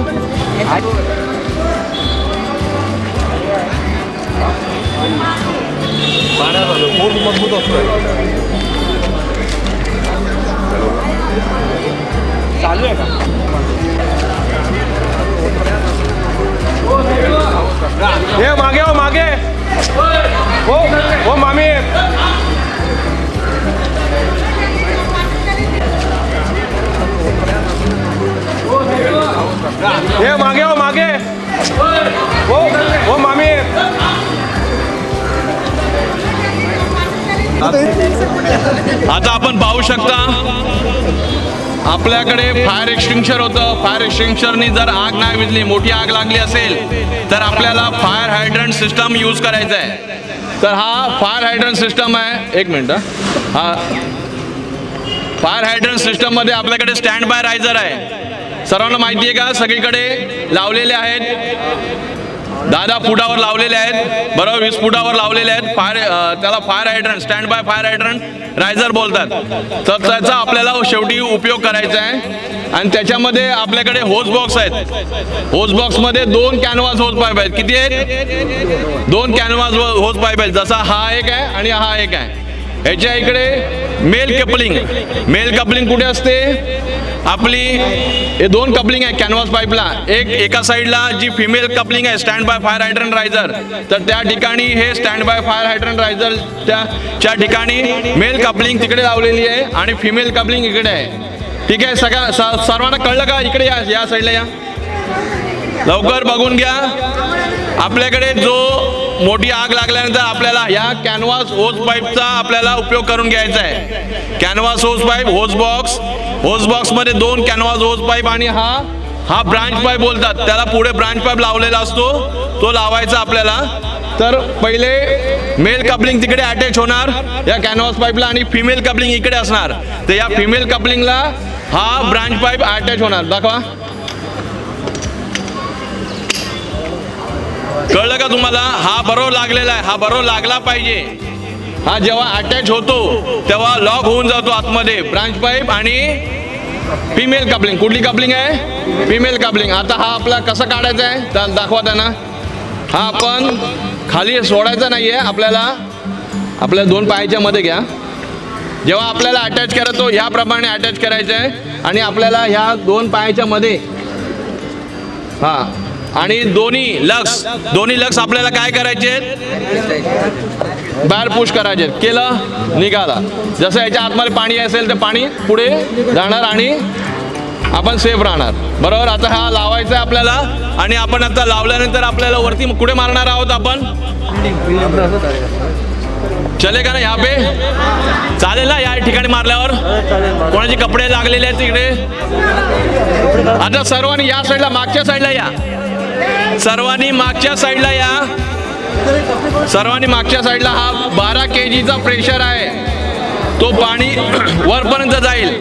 हे मागे हो मागे। हो हो मामी। हे मागे हो मागे. हो हो मामी. आता आपण पाहू शकता आपल्याकडे फायर एक्सटिंक्शर होतं. फायर एक्सटिंक्शरनी जर आग नाही विजली मोठी आग लागली असेल तर आपल्याला फायर हायड्रंट सिस्टम यूज करायचा आहे. तर हा फायर हायड्रंट सिस्टम आहे. एक मिनिट हा. फायर हायड्रंट सिस्टममध्ये आपल्याकडे स्टँड बाय रायझर आहे. सर्वांना माहिती आहे का? सगळीकडे लावलेले आहेत. दहा दहा फुटावर लावलेले आहेत. बरोबर वीस फुटावर लावलेले आहेत. फायर त्याला fire hydrant stand by fire hydrant riser बोलतात. तर त्याचा आपल्याला शेवटी उपयोग करायचा आहे. आणि त्याच्यामध्ये आपल्याकडे होज बॉक्स आहेत. होज बॉक्समध्ये दोन कॅनव्हास होज पाईप आहेत. किती आहेत? दोन कॅनव्हास होज पाईप आहेत. जसा हा एक आहे आणि हा एक आहे. ह्याच्या इकडे मेल कपलिंग मेल कपलिंग कुठे असते? आपली हे दोन कपलिंग आहे कॅनव्हास पाईपला एक एका साईडला जी फिमेल कपलिंग आहे stand by fire hydrant riser तर त्या ठिकाणी हे stand by fire hydrant riser त्या ठिकाणी मेल कपलिंग तिकडे लावलेली आहे आणि फिमेल कपलिंग इकडे आहे. ठीक आहे सगळ्या स- सर्वांना कळलं का? इकडे या या साईडला या. लवकर बघून घ्या. आपल्याकडे जो मोठी आग लागल्यानंतर आपल्याला या कॅनव्हास होज पाईपचा आपल्याला उपयोग करून घ्यायचा आहे. Canvas hose pipe hose box hose बॉक्समध्ये दोन कॅनव्हास होज पाईप आणि हा हा ब्रांच पाईप बोलतात. त्याला पुढे ब्रांच पाईप लावलेला असतो. तो लावायचा आपल्याला. तर पहिले मेल कपलिंग तिकडे अटॅच होणार. या कॅनव्हास पाईपला आणि फिमेल कपलिंग इकडे असणार. तर या फिमेल कपलिंगला हा ब्रांच पाईप अटॅच होणार. दाखवा. कळलं का तुम्हाला? हा बरोबर लागलेला आहे. हा बरोबर लागला पाहिजे. हा जेव्हा अटॅच होतो तेव्हा लॉक होऊन जातो आतमध्ये. ब्रांच पाईप आणि फिमेल कपलिंग कुठली कपलिंग आहे? फिमेल कपलिंग आता हा आपला कसा काढायचा आहे? तर दाखवा त्यांना. हा आपण खाली सोडायचा नाही आहे आपल्याला आपल्या दोन पायाच्या मध्ये घ्या. जेव्हा आपल्याला अटॅच करतो ह्याप्रमाणे अटॅच करायचं आहे आणि आपल्याला ह्या दोन पायाच्या मध्ये हां आणि दोन्ही लक्स दोन्ही लक्स आपल्याला काय करायचे? आहेत बाहेर पुश करायचे. आहेत. केलं निघाला. जसं याच्या आतमध्ये पाणी असेल तर पाणी पुढे जाणार आणि आपण सेफ राहणार. बरोबर? आता हा लावायचा आहे आपल्याला. आणि आपण आता लावल्यानंतर आपल्याला वरती कुठे मारणार आहोत आपण? चले का ना ह्या पे? चालेल ना या ठिकाणी मारल्यावर? कोणाचे कपडे लागलेले आहेत तिकडे? आता सर्वांनी या साईडला मागच्या साईडला या. सर्वांनी मागच्या साईडला या. सर्वांनी मागच्या साईडला हा बारा के जीचा प्रेशर आहे. तो पाणी *clears throat* वरपर्यंत जाईल.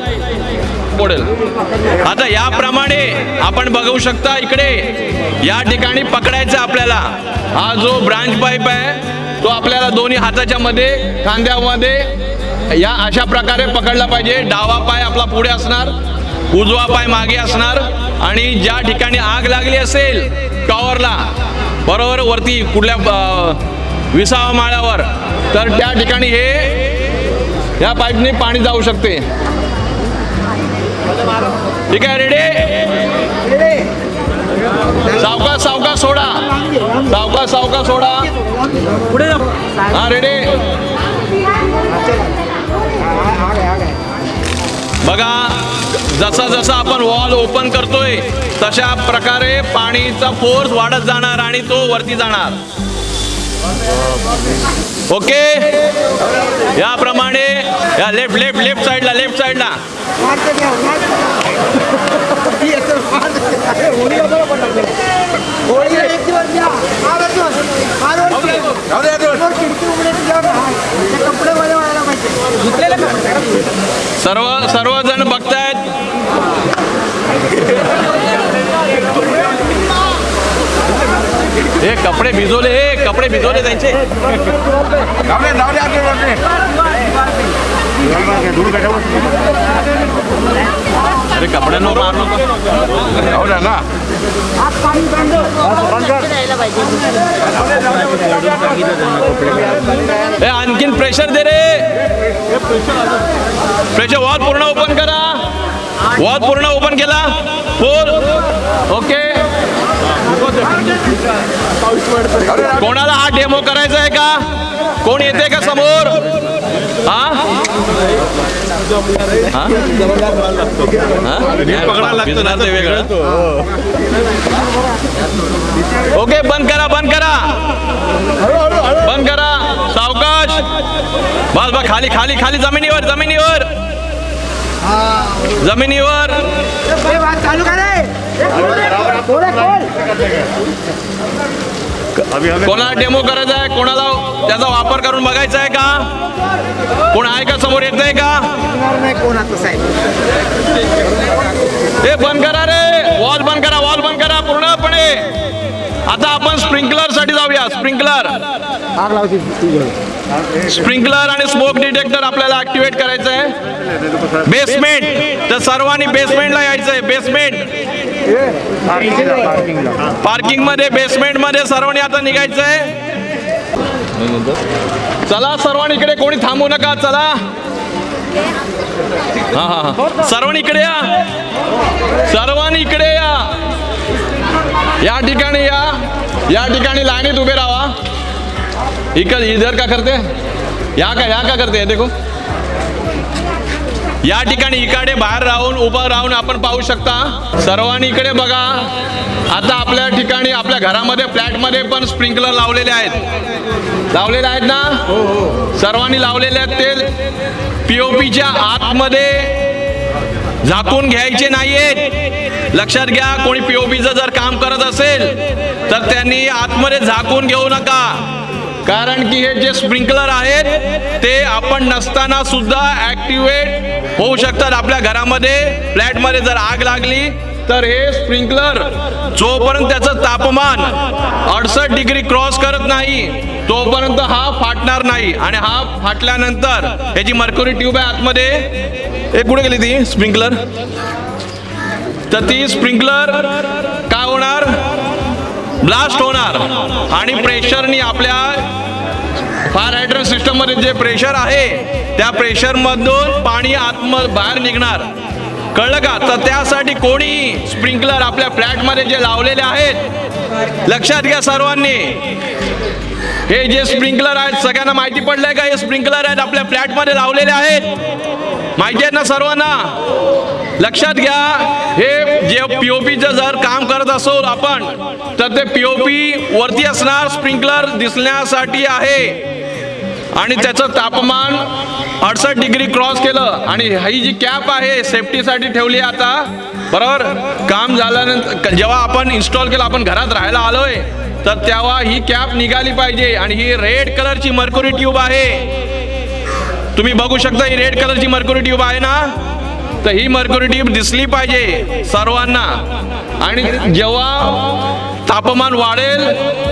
पडेल आता याप्रमाणे आपण बघू शकता इकडे या ठिकाणी पकडायचं आपल्याला. हा जो ब्रांच पाईप आहे तो आपल्याला दोन्ही हाताच्या मध्ये खांद्यामध्ये या अशा प्रकारे पकडला पाहिजे. डावा पाय आपला पुढे असणार उजवा पाय मागे असणार. आणि ज्या ठिकाणी आग लागली असेल टॉवरला. बरोबर वरती कुठल्या विसावा माळ्यावर. तर त्या ठिकाणी हे या पाईपने पाणी जाऊ शकते. ठीक आहे रेडी सावका सावका सोडा. सावका सावका सोडा. हा रेडी बघा. जसा जसा आपण वॉल ओपन करतोय तशा प्रकारे पाणीचा फोर्स वाढत जाणार आणि तो वरती जाणार. ओके याप्रमाणे या लेफ्ट लेफ्ट लेफ्ट साईडला लेफ्ट साईडला सर्व सर्वजण बघतायत हे कपडे भिजवले हे कपडे भिजवले त्यांचे. अरे कपड्यांवर मार नको. ना. ए आणखीन प्रेशर दे रे. प्रेशर वॉल पूर्ण ओपन करा. वॉल पूर्ण ओपन केला. Full okay. कोणाला हा डेमो करायचा आहे का? कोण येते का समोर? हा? हा? हा? वेगळं. ओके बंद करा बंद करा. बंद करा. सावकाश. बस बस खाली खाली खाली जमिनीवर जमिनीवर. जमिनीवर. कोणाला डेमो करायचा आहे? कोणाला त्याचा वापर करून बघायचा आहे का? कोण आहे का समोर येत नाही का? हे बंद करा रे. वॉल बंद करा वॉल बंद करा पूर्णपणे. आता आपण स्प्रिंकलरसाठी जाऊया. स्प्रिंकलर. स्प्रिंकलर आणि स्मोक डिटेक्टर आपल्याला ऍक्टिव्हेट करायचं आहे बेसमेंट तर सर्वांनी बेसमेंटला यायचं आहे बेसमेंट पार्किंगमध्ये बेसमेंटमध्ये सर्वांनी आता निघायचं आहे चला सर्वांनी इकडे कोणी थांबू नका. चला. हा हा हा. सर्वांनी इकडे या. सर्वांनी इकडे या. या ठिकाणी या. या ठिकाणी लाईनीत उभे राहा. इकडे इधर का करते? या का या का करते? देखो. या ठिकाणी इकडे बाहेर राहून उभं राहून आपण पाहू शकता. सर्वांनी इकडे बघा. आता आपल्या ठिकाणी आपल्या घरामध्ये फ्लॅटमध्ये पण स्प्रिंकलर लावलेले आहेत. लावलेले आहेत ना? सर्वांनी लावलेले आहेत ते. पीओपीच्या आतमध्ये झाकून घ्यायचे नाहीयेत. लक्षात घ्या कोणी पीओपीचं जर काम करत असेल तर त्यांनी आतमध्ये झाकून घेऊ नका. कारण की हे जे स्प्रिंकलर आहेत ते आपण नसताना सुद्धा ऍक्टिव्हेट होऊ शकतात. आपल्या घरामध्ये फ्लॅटमध्ये जर आग लागली तर हे स्प्रिंकलर जोपर्यंत त्याचं तापमान अडसष्ट डिग्री क्रॉस करत नाही तोपर्यंत हा फाटणार नाही. आणि हा फाटल्यानंतर याची मर्क्युरी ट्यूब आहे आतमध्ये एक कुठे गेली ती? स्प्रिंकलर तर ती स्प्रिंकलर काय होणार? ब्लास्ट होणार. आणि प्रेशरनी आपल्या फायर हायड्रंट सिस्टममध्ये जे प्रेशर आहे त्या प्रेशरमधून पाणी आत्म बाहेर निघणार. कळलं का? तर त्यासाठी कोणी स्प्रिंकलर आपल्या फ्लॅटमध्ये जे लावलेले आहेत लक्षात घ्या सर्वांनी. हे जे स्प्रिंकलर आहेत सगळ्यांना माहिती पडलंय का? हे स्प्रिंकलर आहेत आपल्या फ्लॅटमध्ये लावलेले आहेत. माहिती आहेत ना सर्वांना? लक्षात घ्या हे जे पीओपीचं जर काम करत असो आपण तर ते पीओपी वरती असणार स्प्रिंकलर दिसण्यासाठी आहे. आणि त्याचं तापमान अडसष्ट डिग्री क्रॉस केलं. आणि ही जी कॅप आहे सेफ्टीसाठी ठेवली आता. बरोबर? काम झाल्यानंतर जेव्हा आपण इन्स्टॉल केलं आपण घरात राहायला आलोय. तर तेव्हा ही कॅप निघाली पाहिजे आणि ही रेड कलरची मर्क्युरी ट्यूब आहे. तुम्ही बघू शकता ही रेड कलरची मर्क्युरी ट्यूब आहे ना? तर ही मर्क्युरी ट्यूब दिसली पाहिजे सर्वांना. आणि जेव्हा तापमान वाढेल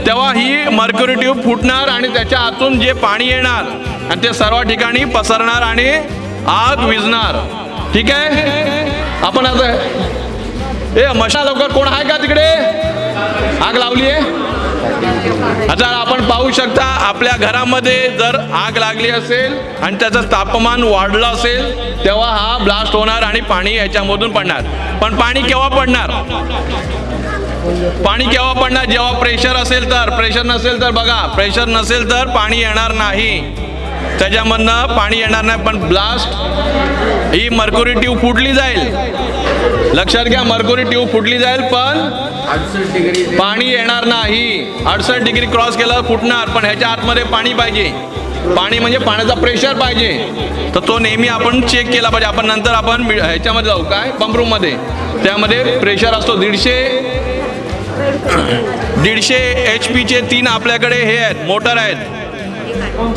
तेव्हा ही मर्क्युरी ट्यूब फुटणार आणि त्याच्या आतून जे पाणी येणार आणि ते सर्व ठिकाणी पसरणार आणि आग विजणार ठीक आहे? आपण आता ए मशा लवकर कोण आहे का तिकडे? आग लावली आहे आता आपण पाहू शकता आपल्या घरामध्ये जर आग लागली असेल आणि त्याचं तापमान वाढलं असेल तेव्हा हा ब्लास्ट होणार आणि पाणी याच्यामधून पडणार. पण पाणी केव्हा पडणार? पाणी केव्हा पडणार? जेव्हा प्रेशर असेल तर. प्रेशर नसेल तर बघा प्रेशर नसेल तर पाणी येणार नाही. त्याच्यामधनं पाणी येणार नाही पण ब्लास्ट ही मर्क्युरी ट्यूब फुटली जाईल. लक्षात घ्या मर्क्युरी ट्यूब फुटली जाईल पण पाणी येणार नाही. अडसष्ट डिग्री क्रॉस केलं फुटणार पण ह्याच्या आतमध्ये पाणी पाहिजे. पाणी म्हणजे पाण्याचा प्रेशर पाहिजे. तर तो नेहमी आपण चेक केला पाहिजे. आपण नंतर आपण ह्याच्यामध्ये जाऊ. काय? पंपरूममध्ये त्यामध्ये प्रेशर असतो दीडशे दीडशे एच पीचे तीन आपल्याकडे हे आहेत मोटर आहेत.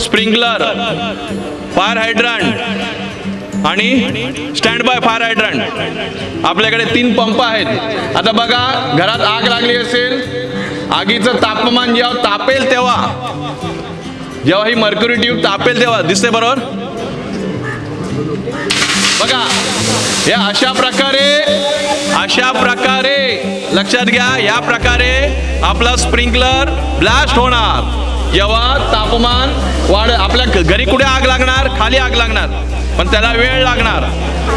स्प्रिंकलर फायर हायड्रंट आणि स्टँड बाय फायर हायड्रंट. आपल्याकडे तीन पंप आहेत. आता बघा घरात आग लागली असेल आगीचं तापमान जेव्हा तापेल तेव्हा जेव्हा ही मर्क्युरी ट्यूब तापेल तेव्हा दिसते बरोबर? बघा या अशा प्रकारे अशा प्रकारे लक्षात घ्या या प्रकारे आपला स्प्रिंकलर ब्लास्ट होणार. जेव्हा तापमान वाढ आपल्या घरी कुठे आग लागणार? खाली आग लागणार. पण त्याला वेळ लागणार.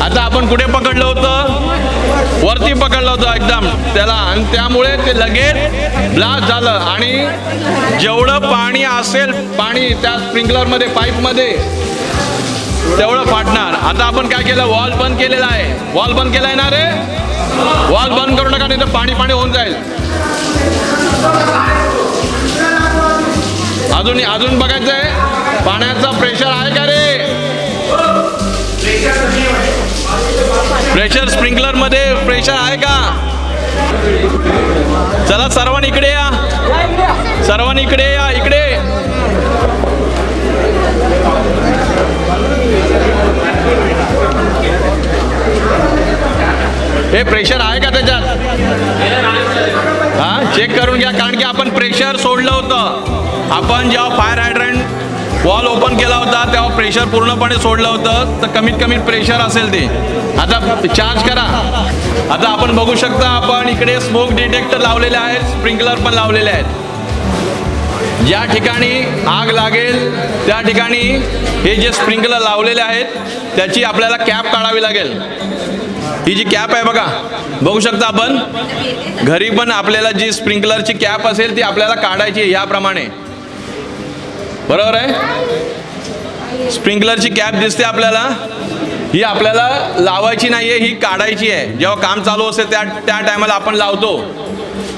आता आपण कुठे पकडलं होतं? वरती पकडलं होतं एकदम. त्याला आणि त्यामुळे ते लगेच ब्लास्ट झालं. आणि जेवढं पाणी असेल पाणी त्या स्प्रिंकलरमध्ये पाईपमध्ये तेवढं फाटणार. आता आपण काय केलं? वॉल बंद केलेला आहे. वॉल बंद केलाय ना रे? वॉल बंद करू नका नाही तर पाणी पाणी होऊन जाईल. अजून अजून बघायचं आहे. पाण्याचा प्रेशर आहे का रे? प्रेशर स्प्रिंकलरमध्ये प्रेशर आहे का? चला सर्वांनी इकडे या. सर्वांनी इकडे या इकडे. हे प्रेशर आहे का त्याच्यात? हा? चेक करून घ्या कारण की आपण प्रेशर सोडलं होतं. आपण जेव्हा फायर हायड्रंट वॉल ओपन केला होता तेव्हा प्रेशर पूर्णपणे सोडलं होतं. तर कमीत कमी प्रेशर असेल ते. आता चार्ज करा. आता आपण बघू शकता आपण इकडे स्मोक डिटेक्टर लावलेले आहेत स्प्रिंकलर पण लावलेले आहेत. ज्या ठिकाणी आग लागेल त्या ठिकाणी हे जे स्प्रिंकलर लावलेले आहेत त्याची आपल्याला कॅप काढावी लागेल. ही जी कॅप आहे बघा बघू शकता आपण? घरी पण आपल्याला जी स्प्रिंकलरची कॅप असेल ती आपल्याला काढायची आहे याप्रमाणे. बरोबर आहे? स्प्रिंकलरची कॅप दिसते आपल्याला. ही आपल्याला लावायची नाही आहे ही काढायची आहे. जेव्हा काम चालू असेल त्या त्या टायमाला आपण लावतो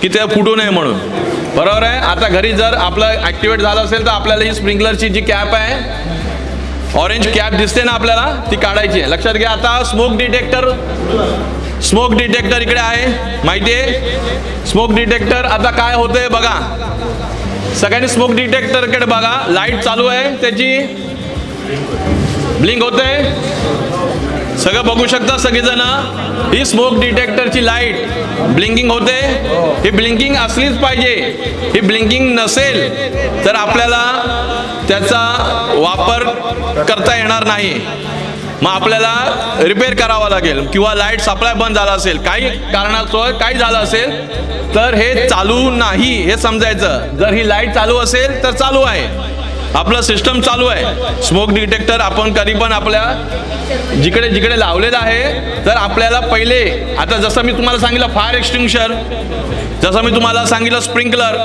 की ते फुटू नये म्हणून. बरोबर आहे? आता घरी जर आपलं ॲक्टिवेट झालं असेल तर आपल्याला ही स्प्रिंकलरची जी कॅप आहे ऑरेंज कॅप दिसते ना आपल्याला? ती काढायची आहे. लक्षात घ्या आता स्मोक डिटेक्टर स्मोक डिटेक्टर इकडे आहे. माहिती आहे? स्मोक डिटेक्टर आता काय होतंय बघा. सगळ्यांनी स्मोक डिटेक्टरकडे बघा. लाइट चालू आहे. त्याची ब्लिंक होते सगळं बघू शकता सगळेजण. ही स्मोक डिटेक्टरची लाइट ब्लिंकिंग होते. ही ब्लिंकिंग असलीच पाहिजे. ही ब्लिंकिंग नसेल तर आपल्याला त्याचा वापर करता येणार नाही. मग आपल्याला रिपेअर करावा लागेल किंवा लाइट सप्लाय बंद झाला असेल काही कारणास्तव काही झालं असेल तर हे चालू नाही हे समजायचं. जर ही लाइट चालू असेल तर चालू आहे. आपलं सिस्टम चालू आहे. स्मोक डिटेक्टर आपण कधी पण आपल्या जिकडे जिकडे लावलेलं आहे तर आपल्याला पहिले आता जसं मी तुम्हाला सांगितलं फायर एक्सटिंग्शर जसं मी तुम्हाला सांगितलं स्प्रिंकलर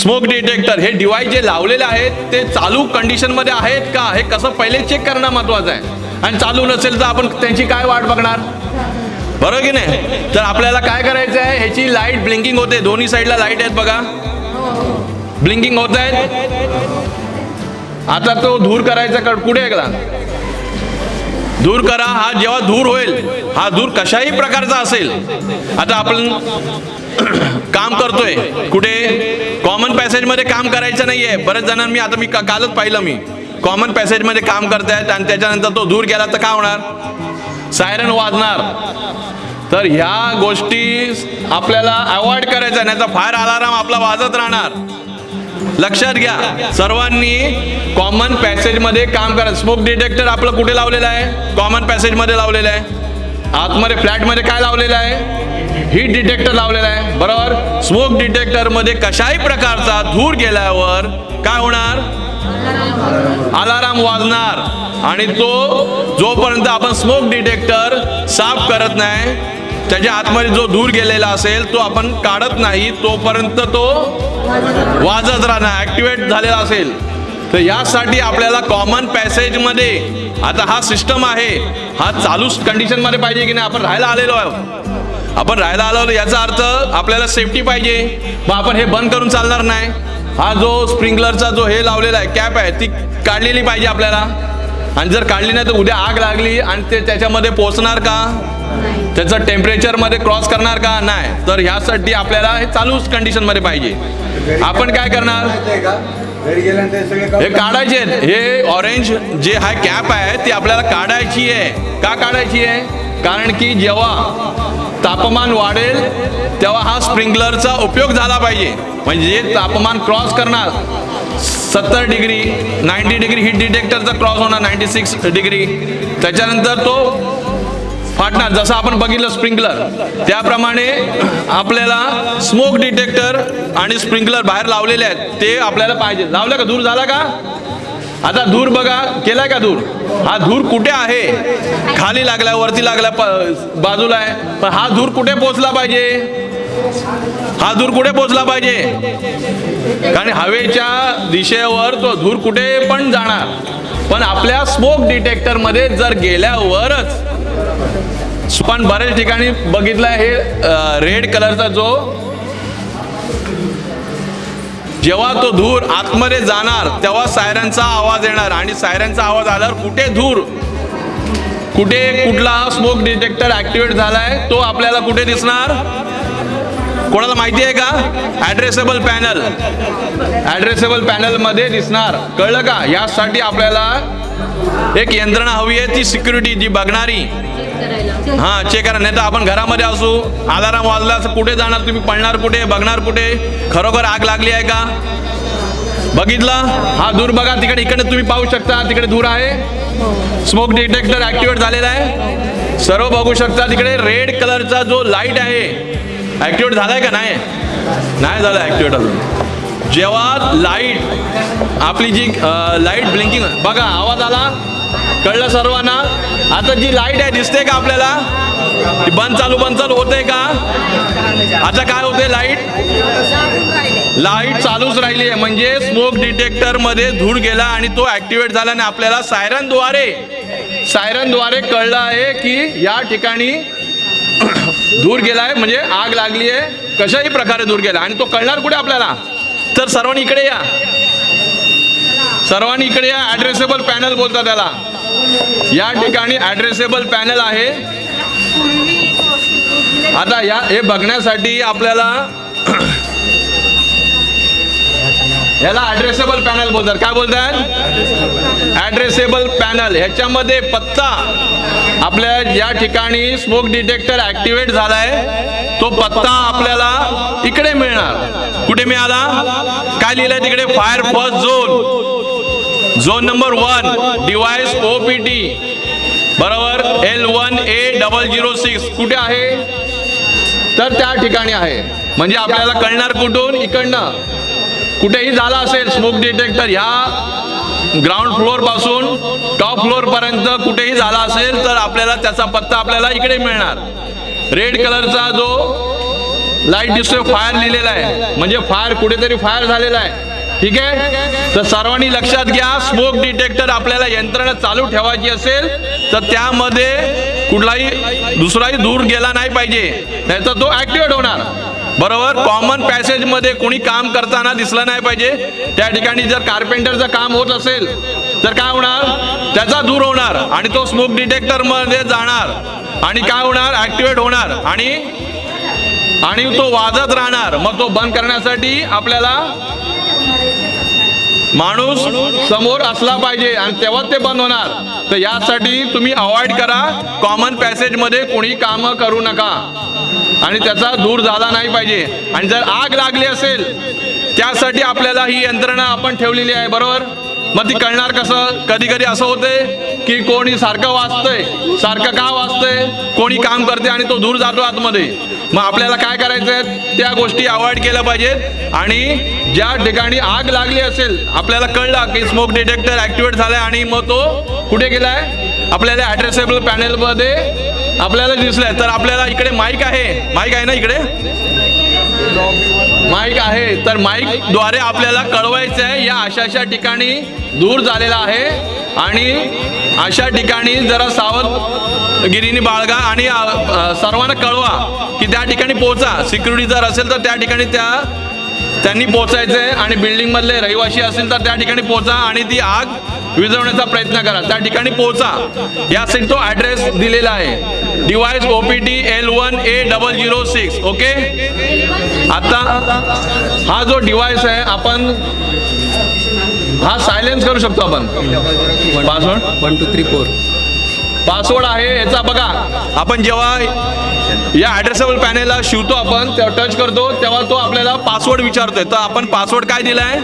स्मोक डिटेक्टर हे डिवाइस जे लावलेले आहेत ते चालू कंडिशनमध्ये आहेत का? हे कसं पहिले चेक करणं महत्त्वाचं आहे? आणि चालू नसेल तर आपण त्यांची काय वाट बघणार? बरोबर की नाही? तर आपल्याला काय करायचं आहे? ह्याची लाइट ब्लिंकिंग होते. दोन्ही साईडला लाइट आहेत बघा. ब्लिंकिंग होत आहेत. आता तो धूर करायचा कुठे गेला दूर करा हा जेव्हा दूर होईल हा दूर कशाही प्रकारचा असेल. आता आपण *clears throat* काम करतोय. कुठे? कॉमन पॅसेजमध्ये काम करायचं नाही आहे बरेच जणांनी मी आता मी का- कालच पाहिलं मी. कॉमन पॅसेजमध्ये काम करतायत आणि त्याच्यानंतर तो दूर गेला तर काय होणार? सायरन वाजणार. तर ह्या गोष्टी आपल्याला अवॉइड करायच्या नाही तर फायर अलाराम आपला वाजत राहणार. लक्षात घ्या सर्वांनी कॉमन पॅसेजमध्ये काम करा. स्मोक डिटेक्टर आपलं कुठे लावलेलं आहे? कॉमन पॅसेजमध्ये लावलेलं आहे. आतमध्ये फ्लॅटमध्ये काय लावलेलं आहे? हीट डिटेक्टर लावलेलं आहे. बरोबर? स्मोक डिटेक्टरमध्ये कशाही प्रकारचा धूर गेल्यावर काय होणार? अलाराम वाजणार. आणि तो जोपर्यंत आपण स्मोक डिटेक्टर साफ करत नाही त्याच्या आतमध्ये जो धूर गेलेला असेल तो आपण काढत नाही तोपर्यंत तो वाजत राहणार ॲक्टिवेट झालेला असेल. तर यासाठी आपल्याला कॉमन पॅसेजमध्ये आता हा सिस्टम आहे. हा चालू कंडिशनमध्ये पाहिजे की नाही? आपण राहायला आलेलो आहोत. आपण राहायला आलो याचा अर्थ आपल्याला सेफ्टी पाहिजे. मग आपण हे बंद करून चालणार नाही. हा जो स्प्रिंकलरचा जो हे लावलेला आहे कॅप आहे ती काढलेली पाहिजे आपल्याला. आणि जर काढली नाही तर उद्या आग लागली आणि ते त्याच्यामध्ये पोचणार का? त्याचं टेम्परेचरमध्ये क्रॉस करणार का? नाही. तर ह्यासाठी आपल्याला हे चालूच कंडिशनमध्ये पाहिजे. आपण काय करणार? हे हे काढायचे हे ऑरेंज जे हा कॅप आहे ती आपल्याला काढायची आहे. का काढायची आहे? कारण की जेव्हा तापमान वाढेल तेव्हा हा स्प्रिंकलरचा उपयोग झाला पाहिजे. म्हणजे तापमान क्रॉस करणार सत्तर डिग्री नाईन्टी डिग्री हीट डिटेक्टरचा क्रॉस होणार नाईन्टी सिक्स डिग्री. त्याच्यानंतर तो फाटणार. जसं आपण बघितलं स्प्रिंकलर त्याप्रमाणे आपल्याला स्मोक डिटेक्टर आणि स्प्रिंकलर बाहेर लावलेले आहेत. ते आपल्याला पाहिजे. लावलं का? दूर झाला का? आता धूर बघा. केलाय का धूर? हा धूर कुठे आहे? खाली लागला वरती लागला प- बाजूला आहे. पण हा धूर कुठे पोचला पाहिजे? हा धूर कुठे पोचला पाहिजे? कारण हवेच्या दिशेवर तो धूर कुठे पण जाणार. पण आपल्या स्मोक डिटेक्टरमध्ये जर गेल्यावरच पण बऱ्याच ठिकाणी बघितलं हे रेड कलरचा जो जेव्हा तो धूर आतमध्ये जाणार तेव्हा सायरनचा आवाज येणार. आणि सायरनचा आवाज आल्यावर कुठे धूर कुठे कुठला स्मोक डिटेक्टर ऍक्टिवेट झालाय तो आपल्याला कुठे दिसणार? कोणाला माहिती आहे का? ऍड्रेसेबल पॅनल ऍड्रेसेबल पॅनलमध्ये दिसणार. कळलं का? यासाठी आपल्याला एक यंत्रणा हवी आहे ती सिक्युरिटी जी बघणारी. हा चेक करा. नाही तर आपण घरामध्ये असू अलाराम वाजला असं कुठे जाणार तुम्ही? पळणार कुठे? बघणार कुठे? खरोखर आग लागली आहे का? बघितला? हा दूर बघा. तिकडे इकडे तुम्ही पाहू शकता. तिकडे दूर आहे. स्मोक डिटेक्टर ऍक्टिवेट झालेला आहे. सर्व बघू शकता. तिकडे रेड कलरचा जो लाइट आहे ऍक्टिवेट झालाय का? नाही. नाही झालं ऍक्टिवेट अजून. जेव्हा लाइट आपली जी लाइट ब्लिंकिंग बघा आवाज आला? कळलं सर्वांना? आता जी लाइट आहे दिसते का आपल्याला? ती बंद चालू बंद चालू होते का? आता काय होते लाइट लाइट चालूच राहिली आहे. म्हणजे स्मोक डिटेक्टरमध्ये धूर गेला आणि तो ऍक्टिवेट झाला आणि आपल्याला सायरनद्वारे सायरनद्वारे कळलं आहे की या ठिकाणी *coughs* धूर गेलाय म्हणजे आग लागली आहे. कशाही प्रकारे धूर गेला. आणि तो कळणार कुठे आपल्याला? तर सर्वांनी इकडे या. सर्वांनी इकडे या. ॲड्रेसेबल पॅनल बोलतात त्याला. या ठिकाणी ॲड्रेसेबल पॅनल आहे. आता या हे बघण्यासाठी आपल्याला याला ॲड्रेसेबल पॅनल बोलतात. काय बोलतात? ॲड्रेसेबल पॅनल ह्याच्यामध्ये पत्ता आपल्या या ठिकाणी स्मोक डिटेक्टर ॲक्टिवेट झाला आहे तो पत्ता आपल्याला इकडे मिळणार. कुठे मिळाला? काय लिहिलंय तिकडे? Fire first zone zone number one device O P T बरोबर? L one A double zero six कुठे आहे? तर त्या ठिकाणी आहे. म्हणजे आपल्याला कळणार कुठून? इकडनं. कुठेही झाला असेल स्मोक डिटेक्टर ह्या ग्राउंड फ्लोअरपासून टॉप फ्लोअर पर्यंत कुठेही झाला असेल तर आपल्याला त्याचा पत्ता आपल्याला इकडे मिळणार. रेड कलरचा जो लाइट दिसतोय फायर लिहिलेला आहे. म्हणजे फायर कुठेतरी फायर झालेला आहे. ठीक आहे? तर सर्वांनी लक्षात घ्या स्मोक डिटेक्टर आपल्याला यंत्रणा चालू ठेवायची असेल तर त्यामध्ये कुठलाही दुसराही दूर गेला नाही पाहिजे. नाही तर तो ऍक्टिवेट होणार. बरोबर? कॉमन पॅसेजमध्ये कोणी काम करताना दिसलं नाही पाहिजे. त्या ठिकाणी जर कार्पेंटरचं काम होत असेल तर काय होणार? त्याचा दूर होणार आणि तो स्मोक डिटेक्टरमध्ये जाणार. आणि काय होणार? ऍक्टिवेट होणार. आणि आणि तो वाजत राहणार. मग तो बंद करण्यासाठी आपल्याला माणूस समोर असला पाहिजे आणि तेव्हा ते बंद होणार. तर यासाठी तुम्ही अवॉइड करा. कॉमन पॅसेजमध्ये कोणी कामं करू नका. आणि त्याचा दूर झाला नाही पाहिजे. आणि जर आग लागली असेल त्यासाठी आपल्याला ही यंत्रणा आपण ठेवलेली आहे बरोबर? मग ती कळणार कसं? कधी कधी असं होते की कोणी सारखं वाचतंय सारखं का वाचतंय? कोणी काम करते आणि तो दूर जातो आतमध्ये. मग आपल्याला काय करायचं आहे त्या गोष्टी अवॉइड केल्या पाहिजेत. आणि ज्या ठिकाणी आग लागली असेल आपल्याला कळलं की स्मोक डिटेक्टर ऍक्टिवेट झालाय आणि मग तो कुठे गेलाय? आपल्याला ॲड्रेसेबल पॅनेलमध्ये आपल्याला दिसलाय. तर आपल्याला इकडे माईक आहे. माईक आहे ना इकडे? माईक आहे. तर माईकद्वारे आपल्याला कळवायचं आहे या अशा अशा ठिकाणी दूर झालेला आहे. आणि अशा ठिकाणी जरा सावध गिरीने बाळगा आणि सर्वांना कळवा की त्या ठिकाणी पोहोचा. सिक्युरिटी जर असेल तर त्या ठिकाणी त्या त्यांनी पोहोचायचं आहे आणि बिल्डिंगमधले रहिवासी असेल तर त्या ठिकाणी पोहोचा आणि ती आग विझवण्याचा प्रयत्न करा. त्या ठिकाणी पोहोचा. यासाठी तो ॲड्रेस दिलेला आहे. Device O P T L one A double zero six okay आता हा जो डिवाइस आहे आपण हा सायलेन्स करू शकतो आपण. Password one two three four password आहे याचा बघा. आपण जेव्हा या ॲड्रेसेबल पॅनेलला शिवतो आपण तेव्हा टच करतो तेव्हा तो आपल्याला पासवर्ड विचारतोय. तर आपण पासवर्ड काय दिला आहे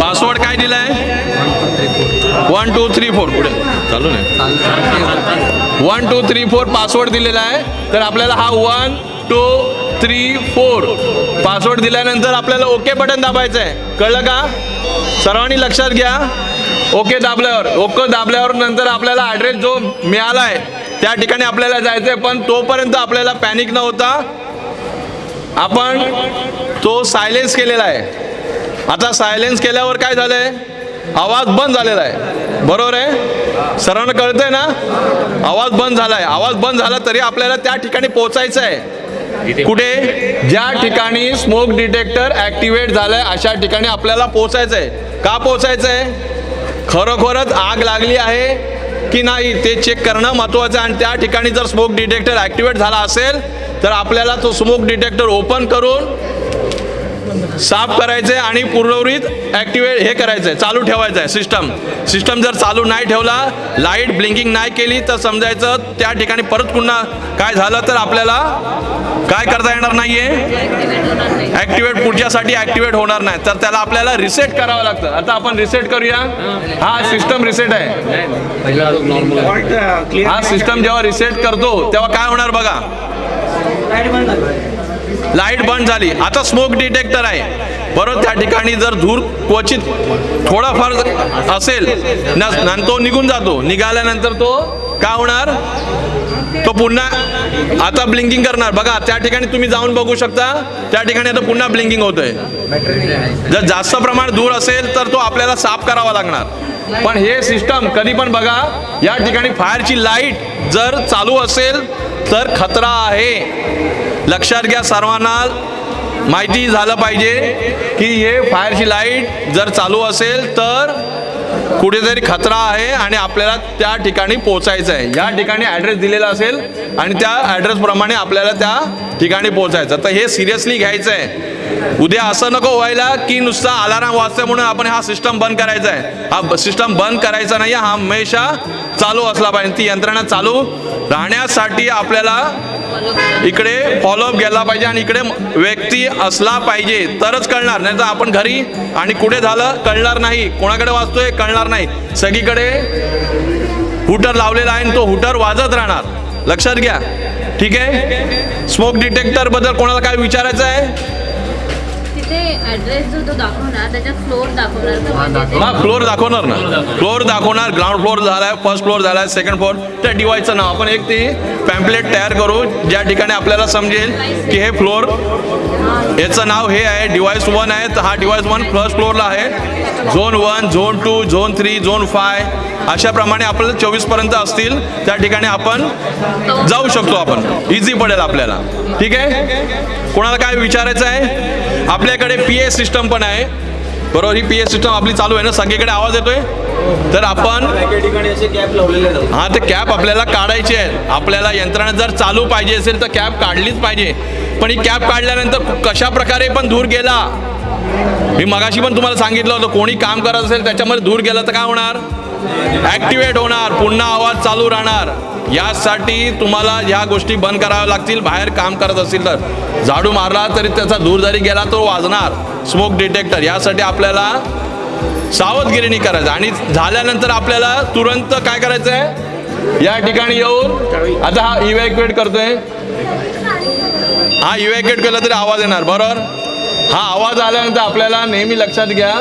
पासवर्ड काय दिला आहे वन टू थ्री फोर पुढे चालू नाही. One two three four password दिलेला आहे. तर आपल्याला हा one two three four password दिल्यानंतर आपल्याला ओके बटन दाबायचं आहे कळलं का? सर्वांनी लक्षात घ्या. ओके दाबल्यावर ओके दाबल्यावर नंतर आपल्याला ॲड्रेस जो मिळाला आहे त्या ठिकाणी आपल्याला जायचं आहे पण तोपर्यंत आपल्याला पॅनिक न होता आपण तो सायलेन्स केलेला आहे. आता सायलेन्स केल्यावर काय झालंय? आवाज बंद झालेला आहे. बरोबर आहे? सर्वांना कळतंय ना? आवाज बंद झालाय. आवाज बंद झाला तरी आपल्याला त्या ठिकाणी पोचायचं आहे कुठे? ज्या ठिकाणी स्मोक डिटेक्टर ऍक्टिवेट झालंय अशा ठिकाणी आपल्याला पोचायचं आहे का पोचायचं आहे खरोखरच आग लागली आहे की नाही ते चेक करणं महत्त्वाचं आहे. आणि त्या ठिकाणी जर स्मोक डिटेक्टर ॲक्टिवेट झाला असेल तर आपल्याला तो स्मोक डिटेक्टर ओपन करून साफ करायचं आहे आणि पूर्वरित ॲक्टिवेट हे करायचं आहे चालू ठेवायचं आहे सिस्टम सिस्टम जर चालू नाही ठेवला लाइट ब्लिंकिंग नाही केली तर समजायचं त्या ठिकाणी परत पुन्हा काय झालं तर आपल्याला काय करता येणार नाहीये? ॲक्टिवेट पुढच्यासाठी ॲक्टिवेट होणार नाही. तर त्याला आपल्याला रिसेट करावं लागतं. आता आपण रिसेट करूया. हा सिस्टम रिसेट आहे. पहिला नॉर्मल हा सिस्टम जेव्हा रिसेट करतो तेव्हा काय होणार बघा? लाइट बंद झाली. आता स्मोक डिटेक्टर आहे. बरोबर त्या ठिकाणी जर धूर क्वचित थोडाफार असेल न तो निघून जातो. निघाल्यानंतर तो का होणार? तो पुन्हा आता ब्लिंकिंग करणार. बघा त्या ठिकाणी तुम्ही जाऊन बघू शकता. त्या ठिकाणी आता पुन्हा ब्लिंकिंग होतोय. जर जास्त प्रमाण दूर असेल तर तो आपल्याला साफ करावा लागणार. पण हे सिस्टम कधी पण बघा या ठिकाणी फायरची लाइट जर चालू असेल तर खतरा आहे. लक्षात घ्या सर्वांना. माहिती झालं पाहिजे की हे फायरची लाइट जर चालू असेल तर कुठेतरी खतरा आहे आणि आपल्याला त्या ठिकाणी पोहोचायचं आहे. या ठिकाणी ॲड्रेस दिलेला असेल आणि त्या ॲड्रेसप्रमाणे आपल्याला त्या ठिकाणी पोहोचायचं तर हे सिरियसली घ्यायचं आहे. उद्या असं नको व्हायला की नुसता अलाराम वाजतोय म्हणून आपण हा सिस्टम बंद करायचा आहे. हा सिस्टम बंद करायचा नाही हा हमेशा चालू असला पाहिजे. ती यंत्रणा चालू राहण्यासाठी आपल्याला इकडे फॉलोअप गेला पाहिजे आणि इकडे व्यक्ती असला पाहिजे तरच कळणार. नाही तर आपण घरी आणि कुठे झालं कळणार नाही. कोणाकडे वाचतोय कळणार नाही. सगळीकडे हुटर लावलेला आहे आणि तो हुटर वाजत राहणार. लक्षात घ्या. ठीक आहे? स्मोक डिटेक्टरबद्दल कोणाला काय विचारायचं आहे? तिथे ऍड्रेस जो तो दाखवणार त्याच्यात फ्लोर दाखवणार म्हणजे हा फ्लोअर दाखवणार ना. फ्लोअर दाखवणार ग्राउंड फ्लोअर झालाय फर्स्ट फ्लोअर झालाय सेकंड फ्लोअर त्या डिवाईसचं नाव. आपण एक ती पॅम्पलेट तयार करू ज्या ठिकाणी आपल्याला समजेल की हे फ्लोअर याचं नाव हे आहे डिवाइस वन आहे. तर हा डिवाइस वन फर्स्ट फ्लोअरला आहे. Zone one zone two zone three zone five अशाप्रमाणे आपल्याला चोवीसपर्यंत असतील. त्या ठिकाणी आपण जाऊ शकतो आपण. इझी पडेल आपल्याला. ठीक आहे? कोणाला काय विचारायचं आहे? आपल्याकडे पी ए सिस्टम पण आहे. बरोबर ही पी ए सिस्टम आपली चालू आहे ना? सगळीकडे आवाज येतोय? तर आपण हा ते कॅप आपल्याला काढायची आहे आपल्याला यंत्रणा जर चालू पाहिजे असेल तर कॅप काढलीच पाहिजे. पण ही कॅप काढल्यानंतर कशा प्रकारे पण धूर गेला? मी मगाशी पण तुम्हाला सांगितलं होतं कोणी काम करत असेल त्याच्यामध्ये धूर गेला तर काय होणार? ॲक्टिवेट होणार. पुन्हा आवाज चालू राहणार. यासाठी तुम्हाला ह्या गोष्टी बंद कराव्या लागतील बाहेर काम करत असतील तर. झाडू मारला तरी त्याचा धूर जरी गेला तो वाजणार. स्मोक डिटेक्टर यासाठी आपल्याला सावधगिरीने करायचं. आणि झाल्यानंतर आपल्याला तुरंत काय करायचं आहे या ठिकाणी येऊन आता हा इव्हॅक्युएट करतोय. हा इव्हॅक्युएट केला तरी आवाज येणार बरोबर? हा आवाज आल्यानंतर आपल्याला नेहमी लक्षात घ्या.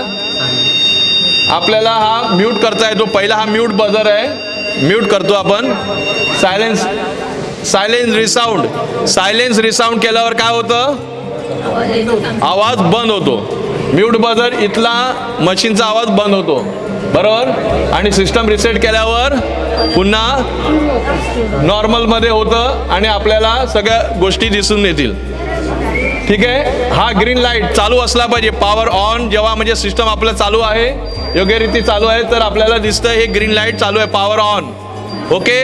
आपल्याला हा म्यूट करता येतो. पहिला हा म्यूट बजर आहे. म्यूट करतो आपण. Silence silence resound silence resound केल्यावर काय होतं? आवाज बंद होतो. म्यूट बजर इथला मशीनचा आवाज बंद होतो. बरोबर? आणि सिस्टम रिसेट केल्यावर पुन्हा नॉर्मलमध्ये होतं आणि आपल्याला सगळ्या गोष्टी दिसून येतील. ठीक आहे? हा ग्रीन लाइट चालू असला पाहिजे. पॉवर ऑन जेव्हा म्हणजे सिस्टम आपलं चालू आहे योग्य रीती चालू आहे तर आपल्याला दिसतं हे ग्रीन लाइट चालू आहे पॉवर ऑन ओके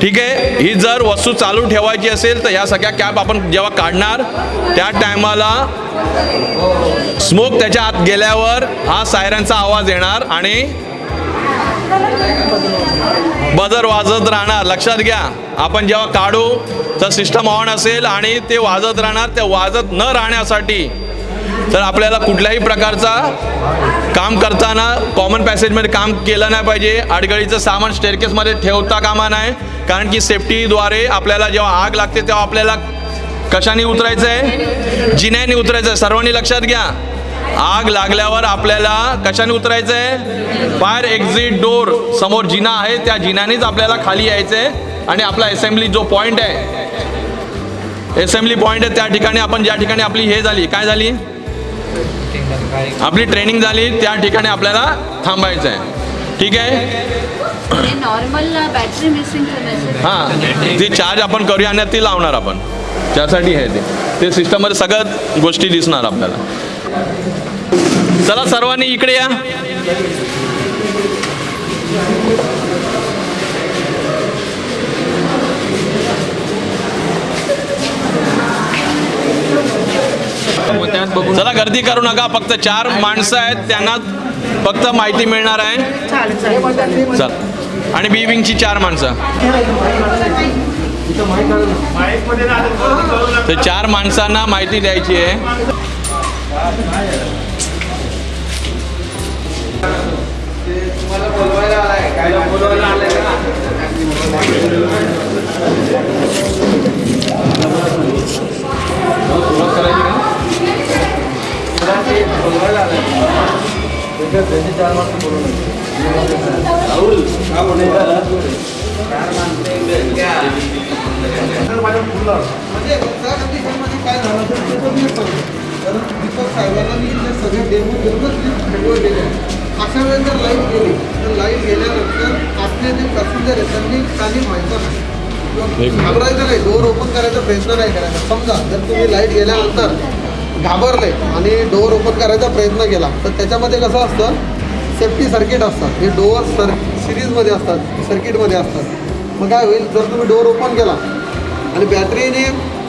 ठीक आहे? ही जर वस्तू चालू ठेवायची असेल तर या सगळ्या कॅप आपण जेव्हा काढणार त्या टायमाला स्मोक त्याच्या आत गेल्यावर हा सायरनचा आवाज येणार आणि बजर वाजत राहणार. लक्षात घ्या. आपण जेव्हा काढू तर सिस्टम ऑन असेल आणि ते वाजत राहणार. ते वाजत न राहण्यासाठी. तर आपल्याला कुठल्याही प्रकारचा काम करताना कॉमन पॅसेजमध्ये काम केलं नाही पाहिजे. अडगळीचं सामान स्टेअरकेसमध्ये ठेवता कामा नाही कारण की सेफ्टीद्वारे आपल्याला जेव्हा आग लागते तेव्हा आपल्याला कशाने उतरायचं आहे जिन्याने उतरायचं आहे सर्वांनी लक्षात घ्या. आग लागल्यावर आपल्याला कशाने उतरायचं आहे फायर एक्झिट डोर समोर जिना आहे त्या जिन्यानेच आपल्याला खाली यायचं आहे आणि आपला असेंब्ली जो पॉईंट आहे असेंब्ली पॉईंट आहे त्या ठिकाणी आपण ज्या ठिकाणी आपली हे झाली काय झाली? आपली ट्रेनिंग झाली त्या ठिकाणी आपल्याला थांबायचं आहे ठीक आहे? हे नॉर्मल बॅटरी हां ती चार्ज आपण करूया आणि ती लावणार आपण. त्यासाठी आहे ते. ते सिस्टममध्ये सगळ्यात गोष्टी दिसणार आपल्याला. चला सर्वांनी इकडे या. चला गर्दी करू नका फक्त चार माणसं आहेत त्यांना फक्त माहिती मिळणार आहे. चल. आणि बी विंगची चार माणसं. तर चार माणसांना माहिती द्यायची आहे. काय झालं तर ते मी ते सगळे डेमो देऊनच मी गेले अशा वेळेस जर लाइट गेली तर लाइट गेल्यानंतर जे पॅसेंजर आहेत त्यांनी काही व्हायचं नाही. किंवा घाबरायचं नाही डोअर ओपन करायचा प्रयत्न नाही करायचा. समजा जर तुम्ही लाइट गेल्यानंतर घाबरले आणि डोअर ओपन करायचा प्रयत्न केला तर त्याच्यामध्ये कसं असतं? सेफ्टी सर्किट असतात. हे डोअर सर सिरीजमध्ये असतात सर्किटमध्ये असतात. मग काय होईल? जर तुम्ही डोअर ओपन केला आणि बॅटरीने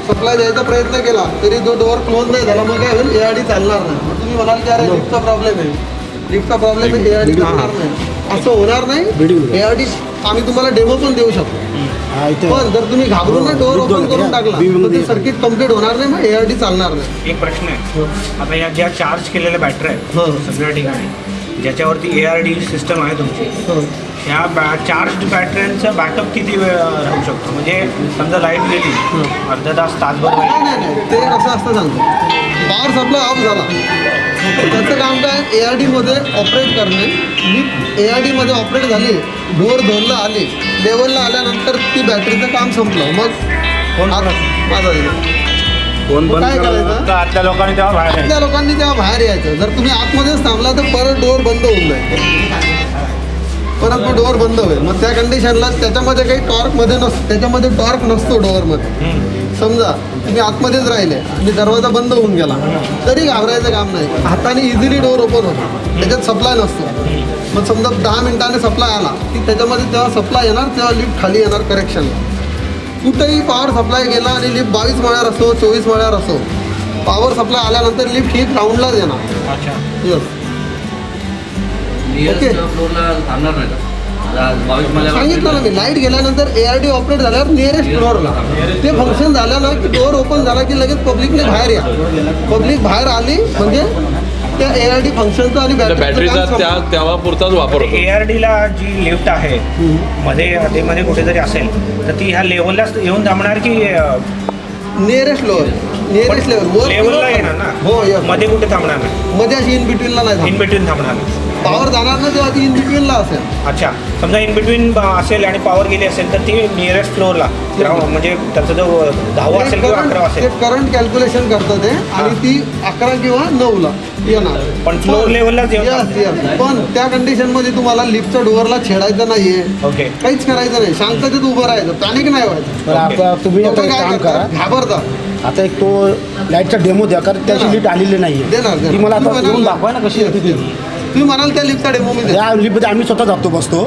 सप्लाय द्यायचा प्रयत्न केला तरी तो डोअर क्लोज नाही झाला मग काय होईल? एआडी चालणार नाही. मग तुम्ही म्हणाल की अरे लिफ्टचा प्रॉब्लेम आहे. लिफ्टचा प्रॉब्लेम आहे एआडी चालणार नाही. असं होणार नाही. ए आर डी आम्ही तुम्हाला डेमो पण देऊ शकतो. पण जर तुम्ही घाबरून डोअर ओपन करून टाकला तर ते सर्किट कंप्लीट होणार नाही मग ए आर डी चालणार नाही. एक प्रश्न आहे. आता या ज्या चार्ज केलेल्या बॅटऱ्या हो. आहेत सगळ्या ठिकाणी ज्याच्यावरती ए आर डी सिस्टम आहे तुमची हो. ह्या बॅ चार्ज बॅटऱ्यांचा बॅकअप किती वेळ राहू शकतो? म्हणजे समजा लाइट गेली अर्धा तास तासभर नाही ते कसं असतं सांगतो. पॉवर सप्लाय ऑफ झाला. त्याचं काम काय? ए आर डीमध्ये ऑपरेट करणे. मी ए आर डीमध्ये ऑपरेट झाली डोअर दोनला आली. लेवलला आल्यानंतर ती बॅटरीचं काम संपलं. मग माझा दिला. मग काय करायचं? आतल्या लोकांनी तेव्हा बाहेर लोकांनी तेव्हा बाहेर यायचं. जर तुम्ही आतमध्येच थांबला तर परत डोअर बंद होऊन जाईल. परत तो डोअर बंद होईल. मग त्या कंडिशनला त्याच्यामध्ये काही टॉर्कमध्ये नसतो त्याच्यामध्ये टॉर्क नसतो डोअरमध्ये समजा तुम्ही आतमध्येच राहिले आणि दरवाजा बंद होऊन गेला. तरी घाबरायचं काम नाही. हाताने इझिली डोअर ओपन होतो. त्याच्यात सप्लाय नसतो. मग समजा दहा मिनिटाने सप्लाय आला की त्याच्यामध्ये जेव्हा सप्लाय येणार तेव्हा लिफ्ट खाली येणार करेक्शनला कुठेही पॉवर सप्लाय गेला आणि लिफ्ट बावीस मळ्यावर असो चोवीस मळ्यावर असो पॉवर सप्लाय आल्यानंतर लिफ्ट ही ग्राउंडलाच येणार. अच्छा. येस नियरेस्ट फ्लोअरला थांबणार नाही का? आता बावीस मला सांगितलं ना मी लाइट गेल्यानंतर ए आर डी ऑपरेट झाल्यावर नियरेस्ट फ्लोअरला ते फंक्शन झालं ना की डोअर ओपन झाला की लगेच पब्लिकने बाहेर या. पब्लिक बाहेर आली म्हणजे त्या ए आर डी फंक्शनचं आणि बॅटरीचा काम त्या संपलं. तेव्हा पुरताच वापर होतो. A R Dila G lift आहे मध्ये आधीमध्ये कुठे जरी असेल तर ती ह्या लेवलला येऊन थांबणार की नियरेस्ट फ्लोअर नियरेस्ट लेवल लेवलला येणार ना? हो. मध्ये कुठे थांबणार नाही? मध्ये अशी इन बिटवीनला नाही इन बिटवीन थांबणार. नाही पॉवर जाणार ना तेव्हा ती इन बिटवीनला असेल. अच्छा. समजा इन बिटवीन असेल आणि पॉवर गेली असेल तर ती नियरेस्ट फ्लोअरला म्हणजे त्याचा जो दहावा असेल किंवा अकरा ते असेल. करंट कॅल्क्युलेशन करतं ते आणि ती अकरा किंवा नऊला येणार. पण Yes, थांबते. yes. पण त्या कंडिशनमध्ये तुम्हाला लिफ्टच्या डोअरला छेडायचं नाहीये. ओके काहीच करायचं नाही. शांततेत उभं राहायचं. पॅनिक नाही व्हायचं. तर आता तुम्ही आता एक काय काम करा. करतात घाबरतात. आता एक तो लाईटचा डेमो द्या कारण त्याची लिफ्ट आलेली नाही देणार, देणार. ती मला आता तुम्ही येऊन म्हणाल- दाखवा ना कशी येते ती. तुम्ही म्हणाल त्या लिफ्टचा डेमो मी त्या लिफ्टमध्ये आम्ही स्वतः जातो बसतो.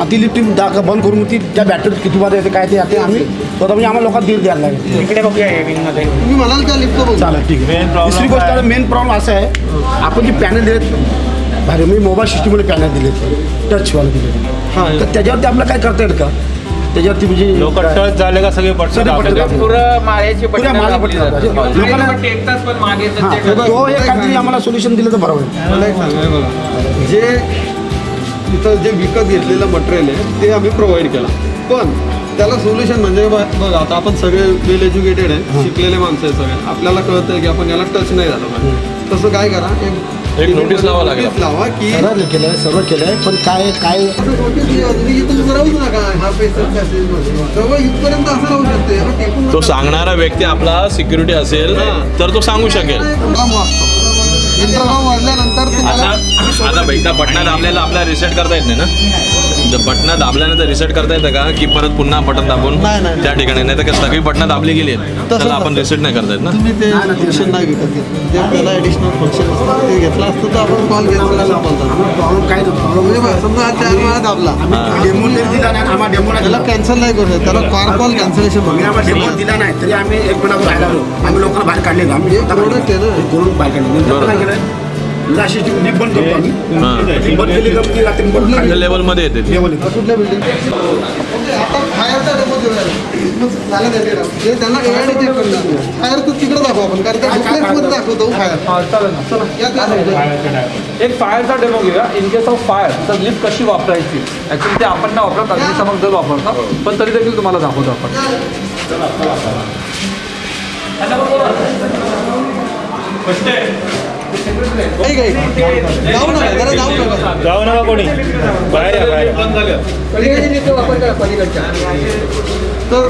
आणि ती लिफ्ट दाख बंद करून ती त्या बॅटरीत किती मध्ये येते काय ते ते आम्ही स्वतः म्हणजे आम्हाला लोकांना दीड द्यायला लागेल. इकडे बघूया हे तुम्ही म्हणाल त्या लिफ्टचं बघू चालेल ठीक आहे. दुसरी गोष्ट मेन प्रॉब्लेम असा आहे आपण जे पॅनल दिलेत भारी मी मोबाईल सिस्टीममध्ये पॅनल दिलेत टचवाले दिले हां तर त्याच्यावरती आपल्याला काय करता येईल का? त्याच्यावरती म्हणजे लोक टच झाले का सगळे पटकन सगळे पटकन दाबतात. पुरं माळ्याची पुऱ्या मागे पट्टी दाबतात. लोकांना टेकतात पण मागे तर ते हां, तो एक काहीतरी आम्हाला सोल्युशन दिलं तर बरोबर आहे मला एक सांगा हे बघा. जे इथं जे विकत घेतलेलं मटेरियल आहे ते आम्ही प्रोव्हाइड केलं. पण त्याला सोल्युशन म्हणजे ब- बघा आता आपण सगळे वेल एज्युकेटेड आहे शिकलेले माणसं आहे सगळे. आपल्याला कळतं आहे की आपण याला टच नाही झालं पाहिजे. तसं काय करा एक notice लावा लागेल. लावा की सर्व केलं आहे सर्व केलं आहे पण काय काय? हा तो. सांगणारा व्यक्ती आपला सिक्युरिटी असेल तर तो सांगू शकेल. आता आता एकदा बटना दाबलेला आपल्याला रिसेट करता येत नाही ना? जर बटना दाबल्यानंतर रिसेट करता येतं का? की परत पुन्हा बटन दाबून नाही, नाही. त्या ठिकाणी? नाही तर सगळी बटना दाबली गेली आहेत. त्याला आपण. रिसेट नाही करता येत ना? तुम्ही ते फंक्शन नाही विकत घेतलं जे आपल्याला ॲडिशनल फंक्शन असतं ते घेतलं असतं तर आपण कॉल घेतला नसता बोलतात प्रॉब्लेम काय प्रॉब्लेम म्हणजे बघा, समजा हा चार वेळा दाबला. डेमो दिला नाही आम्हाला डेमो नाही त्याला दिला. कॅन्सल नाही करू शकत. त्याला कार कॉल कॅन्सलेशन आम्ही आम्हाला डेमो दिला नाही तरी आम्ही एक आलो आम्ही लोकांना बाहेर काढले आम्ही एक product आहे ना. करून बाहेर काढले. येते. लेवल कुठल्या बिल्डिंग आता फायरचा डेमो देऊया झालं त्या डेटा. ते त्यांना एआयडी चेक करणार फायर तर तिकडे दाखवू आपण कारण त्या दाखवतो फायर हा ना. एक फायरचा डेमो घेऊया. इन केस ऑफ फायर तर लिफ्ट कशी वापरायची? ॲक्च्युली ते आपण नाही वापरत अग्निशामक दल वापरतात पण तरी देखील तुम्हाला दाखवतो आपण. जाऊ नका जरा जाऊ नका. जाऊ नका कोणी. बाहेर या बाहेर. तर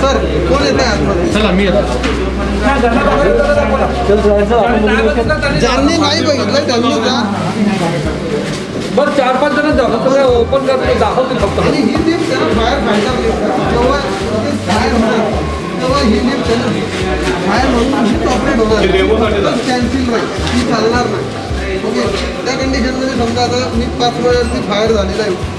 सर कोण येत. आहे आतमध्ये ज्यांनी नाही बघितलं त्यांनी जा. बरं चार पाच जण जाऊ ओपन करतो दाखवतील फक्त. आणि ही लिफ्ट त्याला बाहेर फायटर लिफ्ट करा जेव्हा ते बाहेर तेव्हा ही लिफ्ट त्याला बाहेर म्हणून? लिफ्ट ऑपरेट होणार कॅन्सल राहील ती चालणार नाही. ओके? त्या कंडिशनमध्ये समजा आता मी पाच वेळेवरती फायर झालेला आहे.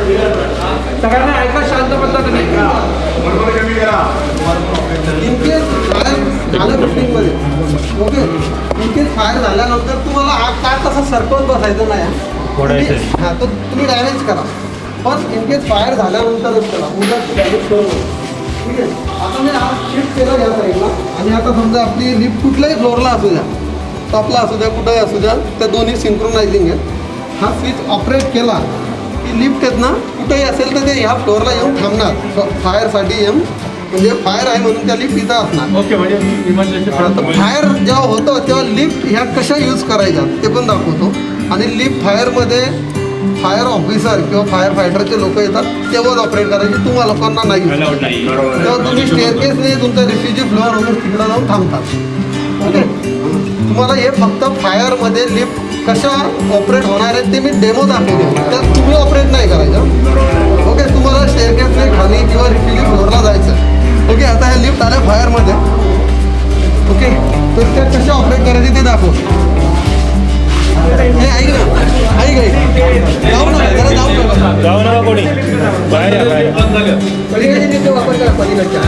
हे सगळ्यांना ऐका शांत ओके इनकेस फायर झाल्यानंतर तुम्हाला हा कार तसा सरकवत बसायचं नाही. हां तर तुम्ही डॅमेज करा. पण इनकेस फायर झाल्यानंतरच करा. उद्या डॅमेज करू नका. ठीक आहे? आता मी हा शिफ्ट केलं या साईडला आणि आता समजा आपली लिफ्ट कुठल्याही फ्लोअरला असू द्या टॉपला असू द्या कुठंही असू द्या त्या दोन्ही सिंक्रोनायझिंग आहेत. हा स्विच ऑपरेट केला की लिफ्ट आहेत ना कुठेही असेल तर ते ह्या फ्लोअरला येऊन थांबणार. फायरसाठी येऊन म्हणजे फायर आहे म्हणून त्या लिफ्ट इथं असणार. ओके म्हणजे आता फायर जेव्हा होतं तेव्हा लिफ्ट ह्या कशा यूज करायच्या ते पण दाखवतो. आणि लिफ्ट फायरमध्ये फायर ऑफिसर किंवा फायर फायटरचे लोक येतात तेव्हाच ऑपरेट करायचे. तुम्हा लोकांना नाही. तेव्हा तुम्ही स्टेअरकेसने तुमचा रिफ्युजी फ्लोअर वगैरे तिकडं जाऊन थांबतात. ओके? तुम्हाला हे फक्त फायरमध्ये लिफ्ट कशा ऑपरेट होणार आहेत ते मी डेमो दाखवतो. त्यात तुम्ही ऑपरेट नाही करायचं. ओके? तुम्हाला स्टेअरकेसने खाली किंवा रिफ्युजी फ्लोअरला जायचं ओके आता ह्या लिफ्ट आल्या फायरमध्ये. ओके तर त्या कशा ऑपरेट करायचे ते दाखव. हे ऐक ना ऐक ऐक. जाऊ नका जरा जाऊ नका. जाऊ नका कोणी. बाहेर वापर करा पलीकडच्या.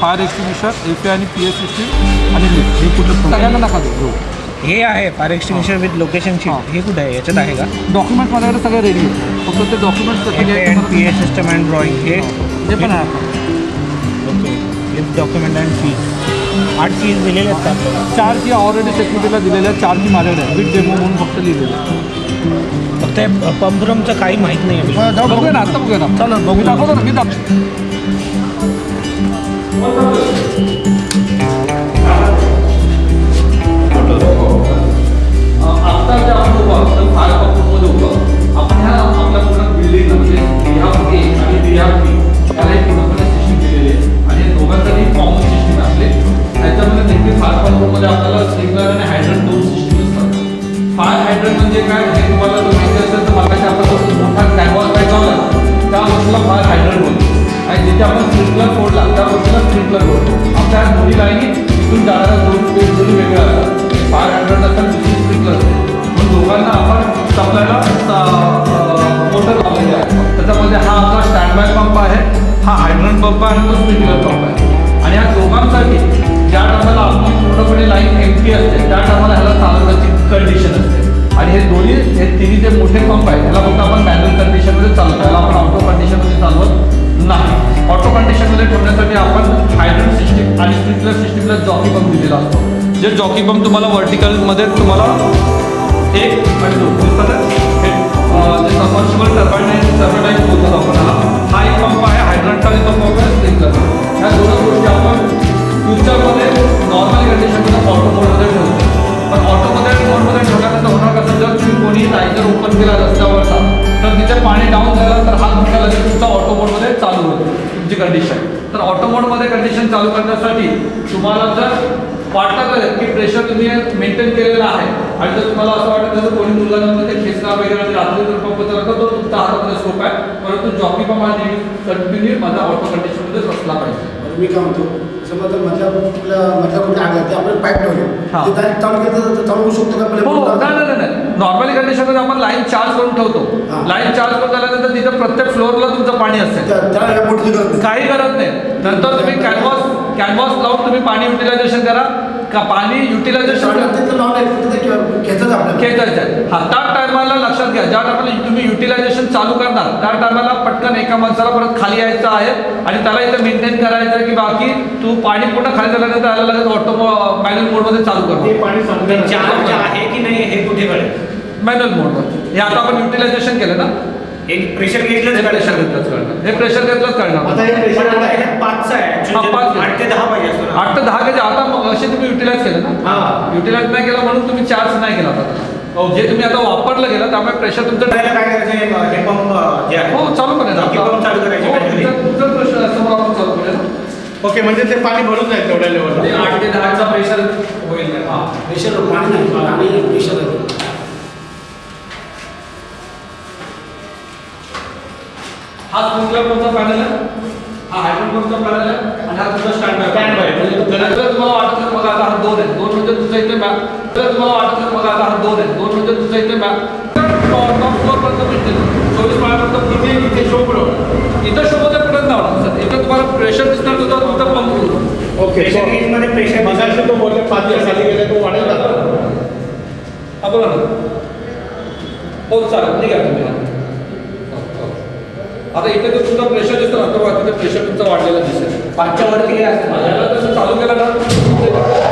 फायर एक्सटिंग्विशर एफ आणि पी एस सिस्टीम आणि. हे. कुठलं सगळ्यांना नका देऊ हे आहे fire extinguisher with location sheet हे. कुठे आहे? याच्यात आहे का? डॉक्युमेंट माझ्याकडे सगळे रेडी फक्त ते document P A system and drawing हे ते पण आहे. Okay lift document and fees आठ फीज दिलेले आहेत चार की ऑलरेडी सेक्युरिटीला दिलेल्या चार की माझ्याकडे आहे विथ डेमो म्हणून फक्त लिहिलेलं फक्त पंप रूमचं काही माहीत नाही आहे बघूया ना आता बघूया ना. चला बघू दाखवतो ना मी दाखवतो आता जे आपण उभं आहोत, तर फायर पंपमध्ये उभं आहोत. आपण ह्या आपल्या पूर्ण बिल्डिंगला म्हणजे रिहाब ए आणि रिहाब बी याला एक पूर्णपणे सिस्टीम दिलेली आहे आणि या दोघांसाठी कॉमन सिस्टीम असले. त्याच्यामध्ये नेहमी फायर पंपमध्ये आपल्याला स्प्रिंकलर आणि सिस्टीम असतात फायर हायड्रंट म्हणजे काय? हे तुम्हाला जर माहिती असेल तर मला आपण मोठा कॅनव्हास काय त्या वस्तूला फायर हायड्रेट बोलतो. आणि जिथे आपण स्प्रिंकलर फोडला त्या वस्तूला स्प्रिंकलर बोलतो. आपल्या ह्या दोन्ही लाईनी इथून जाणाऱ्या दोन वेग दोन्ही वेगळा असतात फायर हायड्रेट असतात दुसरी स्प्रिंकलर असते दोघांना आपण सप्लायला मोटर लावलेली आहे त्याच्यामध्ये हा आपला स्टँड बाय पंप आहे हा हायड्रंट पंप आहे आणि तो स्प्रिंकलर पंप आहे. आणि या दोघांसाठी ज्या टायमाला आपली पूर्णपणे लाईन एमटी असते त्या टायमाला ह्याला चालवण्याची कंडिशन असते. आणि हे दोन्ही हे तिन्ही जे मोठे पंप आहेत ह्याला फक्त आपण मॅन्युअल कंडिशनमध्ये चालवतो. ह्याला आपण ऑटो कंडिशनमध्ये चालवत नाही. ऑटो कंडिशनमध्ये ठेवण्यासाठी आपण हायड्रोल सिस्टीम आणि स्प्रिंकलर सिस्टीमला जॉकी पंप दिलेला असतो. जे जॉकी पंप तुम्हाला व्हर्टिकलमध्ये तुम्हाला एक आणि दोन दिसतात. आहे? हे, अं, जे सबमर्सिबल टर्बाईन टर्बाईन आपण हा एक पंप आहे हायड्रॉनचा आणि तो पंप आहे स्प्रिंकलर ह्या दोनच गोष्टी आपण फ्युचरमध्ये नॉर्मल कंडिशनमध्ये ऑटो मोडमध्ये ठेवतो. पण ऑटोमध्ये मोडमध्ये ठेवल्यानंतर होणार कसं? जर तुम्ही कोणी लाईटर ओपन केला रस्त्यावरचा तर तिथे पाणी डाऊन झालं तर हा तुमच्या लगेच तुमचा ऑटो मोडमध्ये चालू होतो तुमची कंडिशन तर ऑटो मोडमध्ये कंडिशन चालू करण्यासाठी तुम्हाला जर वाटत असेल की प्रेशर तुम्ही मेंटेन केलेलं आहे आणि जर तुम्हाला असं वाटतं असेल कोणी मुलगा नंतर ते खेचणार वगैरे रात्री जर पंप चालला तो तुमचा हातामध्ये स्कोप आहे. परंतु जॉकी पंप हा कंटिन्यू माझा ऑटो कंडिशनमध्ये बसला पाहिजे. मी काय म्हणतो? समजा मधल्या कुठल्या मधल्या कुठल्या आग लागते आपण पाईप ठेवले. हा. ते डायरेक्ट चालू केलं तर चालू होऊ शकतो का? हो नाही नाही नाही नॉर्मली कंडिशनमध्ये आपण लाईन चार्ज करून ठेवतो. हा. लाईन चार्ज करून झाल्यानंतर तिथे प्रत्येक फ्लोअरला तुमचं पाणी त्याला या बोटची गरज नाही. काही गरज नाही. नंतर तुम्ही कॅनव्हास कॅनव्हास लावून तुम्ही पाणी युटिलायझेशन करा. का पाणी युटिलायझेशन खेचायचं हा त्या टायमाला लक्षात घ्या ज्या टायमाला तुम्ही युटिलायझेशन चालू करणार त्या टायमाला पटकन एका माणसाला परत खाली यायचं आहे आणि त्याला इथे मेंटेन करायचं की बाकी तू पाणी पूर्ण खाली झाल्यानंतर त्याला लगेच ऑटो मॅन्युअल मोडमध्ये चालू करतो चार्ज आहे की नाही हे कुठे कळेल? मॅन्युअल मोडमध्ये हे आता आपण युटिलायझेशन केलं ना? एक प्रेशर हे घेतलं प्रेशर घेतलंच कळणार. हे प्रेशर घेतलंच कळणार. आता हे प्रेशर आता ह्याच्यात पाचचं आहे. हा, Actually पाच. आठ ते दहा पाहिजे असतो ना. आठ ते दहा आता मग असे तुम्ही युटिलाइज केलं ना? हा. युटिलाइज नाही केलं म्हणून तुम्ही चार्ज नाही केला आता. जे तुम्ही आता वापरलं गेलं त्यामुळे प्रेशर तुमचं काय करायचं? हे पंप जे आहे. हो चालू करेल pump चालू करायचे हो. तुमचा- प्रश्न आहे, समोर आपण चालू करेल ओके म्हणजे ते पाणी भरून जाईल तेवढ्या लेवलला आठ ते दहाचा प्रेशर होईल. हा प्रेशर पाणी नाही. पाणी प्रेशर आहे हा स्प्रिंकलर पंपचा पॅनल आहे? हा हायड्रोल पंपचा पॅनल आहे? आणि हा तुमचा स्टँड बाय Stand by. जर तुम्हाला वाटत असेल बघा आता हा दोन आहे दोन म्हणजे तुमचा इथे मॅप जर तुम्हाला वाटत असेल बघा आता हा दोन आहे दोन म्हणजे तुमचा इथे मॅप टॉप फ्लोर पर्यंत भेटते चोवीस माळ्यापर्यंत पूर्ण इथे शो पुढं इथं शो मध्ये लावणार सर इथं तुम्हाला प्रेशर दिसणार तुझा तुमचा पंप ओके प्रेशर गेजमध्ये प्रेशर मगाशी तो बोलले पाच दिवस खाली गेले तो वाढेल आता हा बोला ना. हो चालेल. ठीक आहे. तुम्ही आता इथे जो तुमचा प्रेशर दिसतो ना तो तिथे प्रेशर तुमचा वाढलेला दिसेल. पाचच्या वरती माझ्याला तसं चालू केलं ना.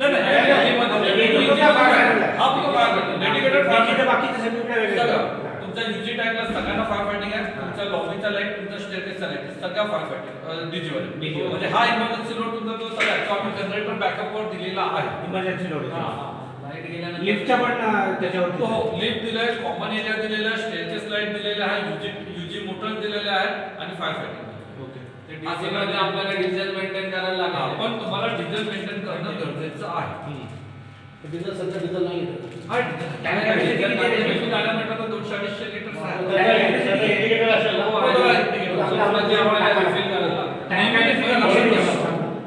नाही नाही. हा सगळे सगळं तुमच्या युजी टँकला सगळ्यांना फायर फायटिंग आहे तुमच्या लॉबीचा लाइट तुमच्या स्टेटेसचा लाइट सगळ्या फायर फायटिंग वर. म्हणजे हा इमर्जन्सी लोड तुमचा जो सगळा तो आम्ही जनरेटर बॅकअपवर दिलेला आहे इमर्जन्सी लोड हा, हा. लिफ्टच्या पण अं, त्याच्यावरती हो लिफ्ट दिलाय कॉमन एरिया दिलेला आहे स्टेजेस लाइट दिलेला आहे युजी युजी मोटर दिलेले आहे आणि फायर फायटिंग DC मध्ये आपल्याला डिझेल मेंटेन करायला लागेल. पण तुम्हाला डिझेल मेंटेन करणं गरजेचं आहे. डिझेल सध्या डिझेल नाही हा डिझेल डिझेल गाड्या दोनशे अडीचशे लिटर ना.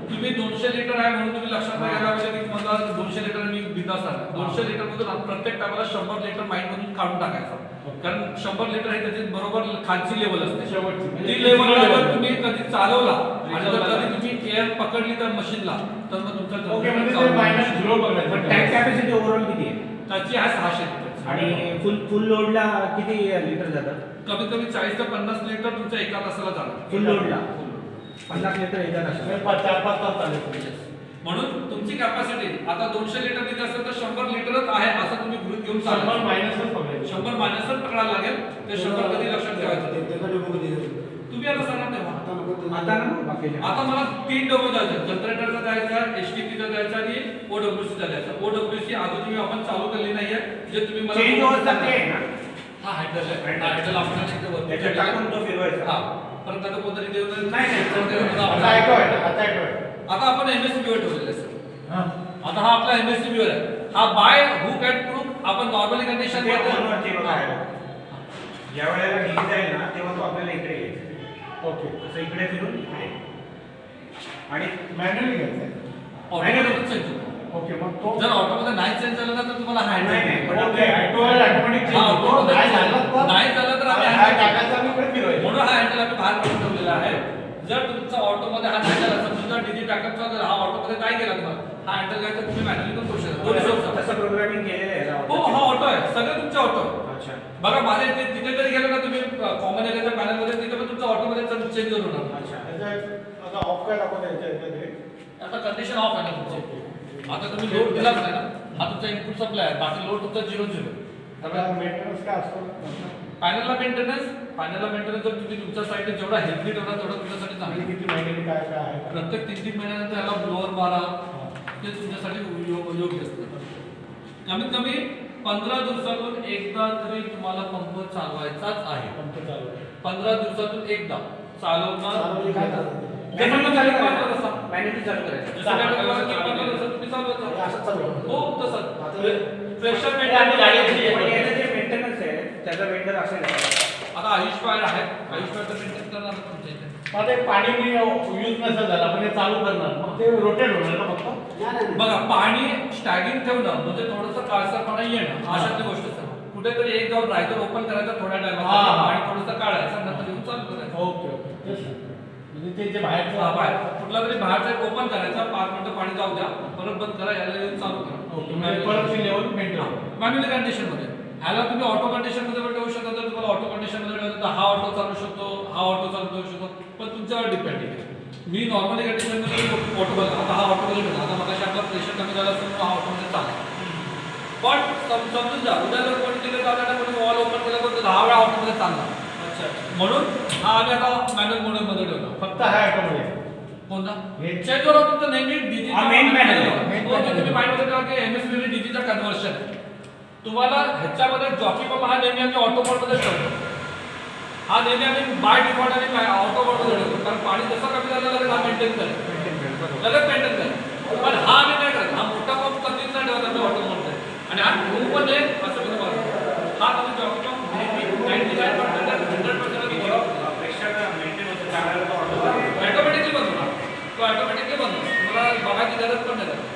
तुम्ही दोनशे लिटर आहे म्हणून तुम्ही लक्षात घ्यायला पाहिजे की मला दोनशे लिटर मी बिंदास आहे. दोनशे लिटर मधून प्रत्येक टायमाला शंभर लिटर माइंड मधून काढून टाकायचं. कारण शंभर लिटर हे त्याची बरोबर खालची लेवल असते. शेवटची. ती लेवल जर तुम्ही कधी चालवला आणि जर कधी तुम्ही एअर पकडली त्या मशीनला तर मग तुमचा ओके generator म्हणजे चालू ते मायनस होईल. झिरो पण टँक बघायचं कॅपॅसिटी ओव्हरऑल किती आहे? त्याची आहे सहाशे लिटर. आणि फुल फुल लोडला किती लिटर जातात? कमीत कमी चाळीस ते पन्नास लिटर तुमच्या एका तासाला जाणार. फुल लोडला पन्नास लिटर एका तासाला. पाच चार पाच तास चालेल म्हणून तुमची कॅपॅसिटी आता दोनशे लिटर तिथे असेल तर शंभर लिटरच आहे असं तुम्ही गृहीत घेऊन शंभर मायनसच बघायचं शंभर मायनसच पकडायला लागेल ते शंभर कधी लक्षात ठेवायचं. तुम्ही आता सांगा तेव्हा. आता मला तीन डोमे द्यायचे जनरेटरचा द्यायचा एस टी पीचा द्यायचा आणि ओडब्ल्यूसीचा द्यायचा ओडब्ल्यूसी अजून तुम्ही आपण चालू केली नाहीये जे तुम्ही मला हा हँडल आहे हा हँडल आपण टाकून तो फिरवायचा. हा. परत आता कोणतरी देऊन नाही, नाही. आता आता आपण एमएससीबी वर ठेवलेलं आहे सर. आता हा आपला एमएससीबी वर आहे. हा बाय हुक अँड प्रूफ आपण नॉर्मली कंडिशन. ज्या वेळेला ढीक जाईल ना तेव्हा तो आपल्याला इकडे येईल ओके. असं इकडे फिरून इकडे. आणि मॅन्युअली घ्यायचं चेंज होतो. ओके मग तो जर ऑटोमध्ये नाही चेंज झालं ना तर तुम्हाला हँड नाही, ओके ऑटोमॅटिक हा, automatic नाही. झालं तर नाही झालं तर आम्ही हा टाकायचा इकडे फिरवायचं. म्हणून हा हँडल आम्ही बाहेर काढून ठेवलेला आहे. जर तुमचा ऑटोमध्ये हा हँडल असेल तुमचा डिजिट टाकत जर हा ऑटोमध्ये नाही गेला तुम्हाला हा हँडल घ्यायचा तुम्ही मॅन्युअली पण करू शकता. दोन्ही करू शकता. तसं प्रोग्रामिंग केलेलं आहे हो हा ऑटो आहे. सगळे तुमचे ऑटो अच्छा. बघा माझ्या इथे तिथे जरी गेलो ना तुम्ही कॉमन एरियाच्या पॅनलमध्ये तिथे पण तुमचा ऑटोमध्ये चेंज होऊन होणार अच्छा. आता ऑफ काय दाखवता याच्या आता कंडिशन ऑफ आहे ना तुमची. आता तुम्ही लोड दिलाच नाही ना. हा तुमचा इनपुट सप्लाय आहे. बाकी लोड तुमचा झिरो झिरो मेंटेनन्स काय असतो? पॅनलला मेंटेनन्स पॅनलला मेंटेनन्स जर तुम्ही तुमच्या साईडने जेवढा हेल्थली ठेवला तेवढा तुमच्यासाठी चांगलं. किती महिन्याने काय काय आहे? प्रत्येक तीन तीन महिन्यानंतर याला ब्लोअर मारा. ते तुमच्यासाठी योग्य असतं. कमीत कमी पंधरा दिवसातून एकदा तरी तुम्हाला पंप चालवायचाच आहे. पंप. पंधरा दिवसातून एकदा. चालवणार तसा. हो प्रेशर पण याचं मेंटेन जे मेंटेनन्स आहे त्याचा वेंडर असेल? आता आयुष फायर आहे आयुष फायर मेंटेन करणार तुमच्या इथे. आता हे पाणी मी यूज नसेल झालं आपण हे चालू करणार. मग ते रोटेट होणार का फक्त? बघा पाणी स्टॅगिंग ठेवणं म्हणजे थोडंसं काळसरपणा येणं अशातली गोष्ट सर कुठेतरी एक जाऊन रायकर ओपन करायचं थोड्या हा, टायमात हा. आणि थोडंसं काढायचं नंतर येऊन चालू करायचं. Okay okay. तेच ना. म्हणजे ते जे हा, बाहेरचं बाहेर. कुठला तरी बाहेरचा एक ओपन करायचा पाच मिनिटं पाणी जाऊ द्या परत बंद करा याला येऊन चालू ओके म्हणजे करा परत लेवल मेंटेन मॅन्युअल कंडिशनमध्ये. ह्याला तुम्ही ऑटो कंडिशनमध्ये पण ठेवू शकता. जर तुम्हाला ऑटो कंडिशनमध्ये ठेवायचं तर हा ऑटो चालू शकतो हा ऑटो चालू करू शकतो. पण तुमच्यावर डिपेंड आहे. मी नॉर्मली कंडिशनमध्ये ऑटो बघा आता हा ऑटो मध्ये आता मग आपला प्रेशर कमी झाला असेल हा ऑटो मध्ये चालला. पण सम- समजून जा. उद्या जर कोणी तिथे चालला कोणी वॉल ओपन केला तर दहा वेळा ऑटो मध्ये चालला. अच्छा. म्हणून हा आम्ही आता मॅन्युअल मोडमध्ये ठेवला. फक्त हा ऑटोमध्ये कोणता? हे- चेंज करा तुमचं नेहमी हो, panel. तुम्ही माइंडमध्ये ठेवा की एमएसबी डीजीचा कन्वर्शन तुम्हाला ह्याच्यामध्ये जॉकी पंप हा नेहमी आम्ही ऑटो मोडमध्ये ठेवतो हा नेहमी आम्ही बाय डिफॉल्ट आणि ऑटो मोडमध्ये ठेवतो कारण पाणी जसं कमी झालं लगेच हा मेंटेन करेल. लगेच मेंटेन करेल. पण हा आम्ही नाही करत. हा मोठा पंप कधीच नाही ठेवत आम्ही ऑटो मोडमध्ये. आणि हा ठेवू पण नये असं मी. हा तुम्ही जॉकी पंप नेहमी ninety nine percent hundred percent auto automatically बंद होणार. तो ऑटोमॅटिकली बंद होणार. तुम्हाला बघायची गरज पण नाही. लागत.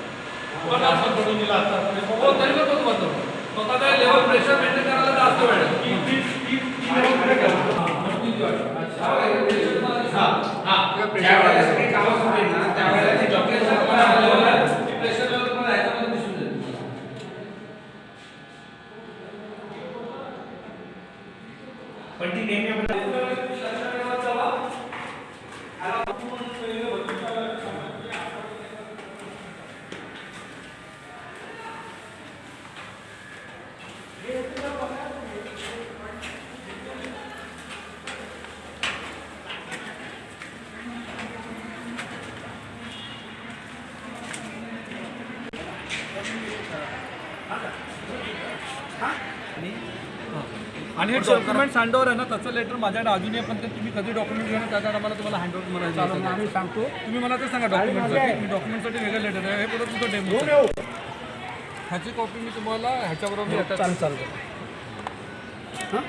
पण असं पडून दिला असता. हो तरी पण तो बंद होतो स्वतः त्या लेवल प्रेशर मेंटेन करायला जास्त वेळ लागतो. ज्यावेळेला सगळी कामं सुरू ना त्यावेळेला ते प्रेशर पण हा level आहे. ती प्रेशर लेवल तुम्हाला ह्याच्यामध्ये दिसून जाईल. पण ती नेहमी आपण डॉक्युमेंट हँडओव्हर आहे ना त्याचं लेटर माझ्याकडे अजूनही पण ते तुम्ही कधी डॉक्युमेंट घेणार त्या टायमाला तुम्हाला हँडओव्हर ना, आम्ही सांगतो. तुम्ही मला ते सांगा डॉक्युमेंटसाठी मी डॉक्युमेंटसाठी वेगळं लेटर आहे. हे परत तुझं डेमो घेऊन ह्याची कॉपी मी तुम्हाला ह्याच्याबरोबर चालेल. हां?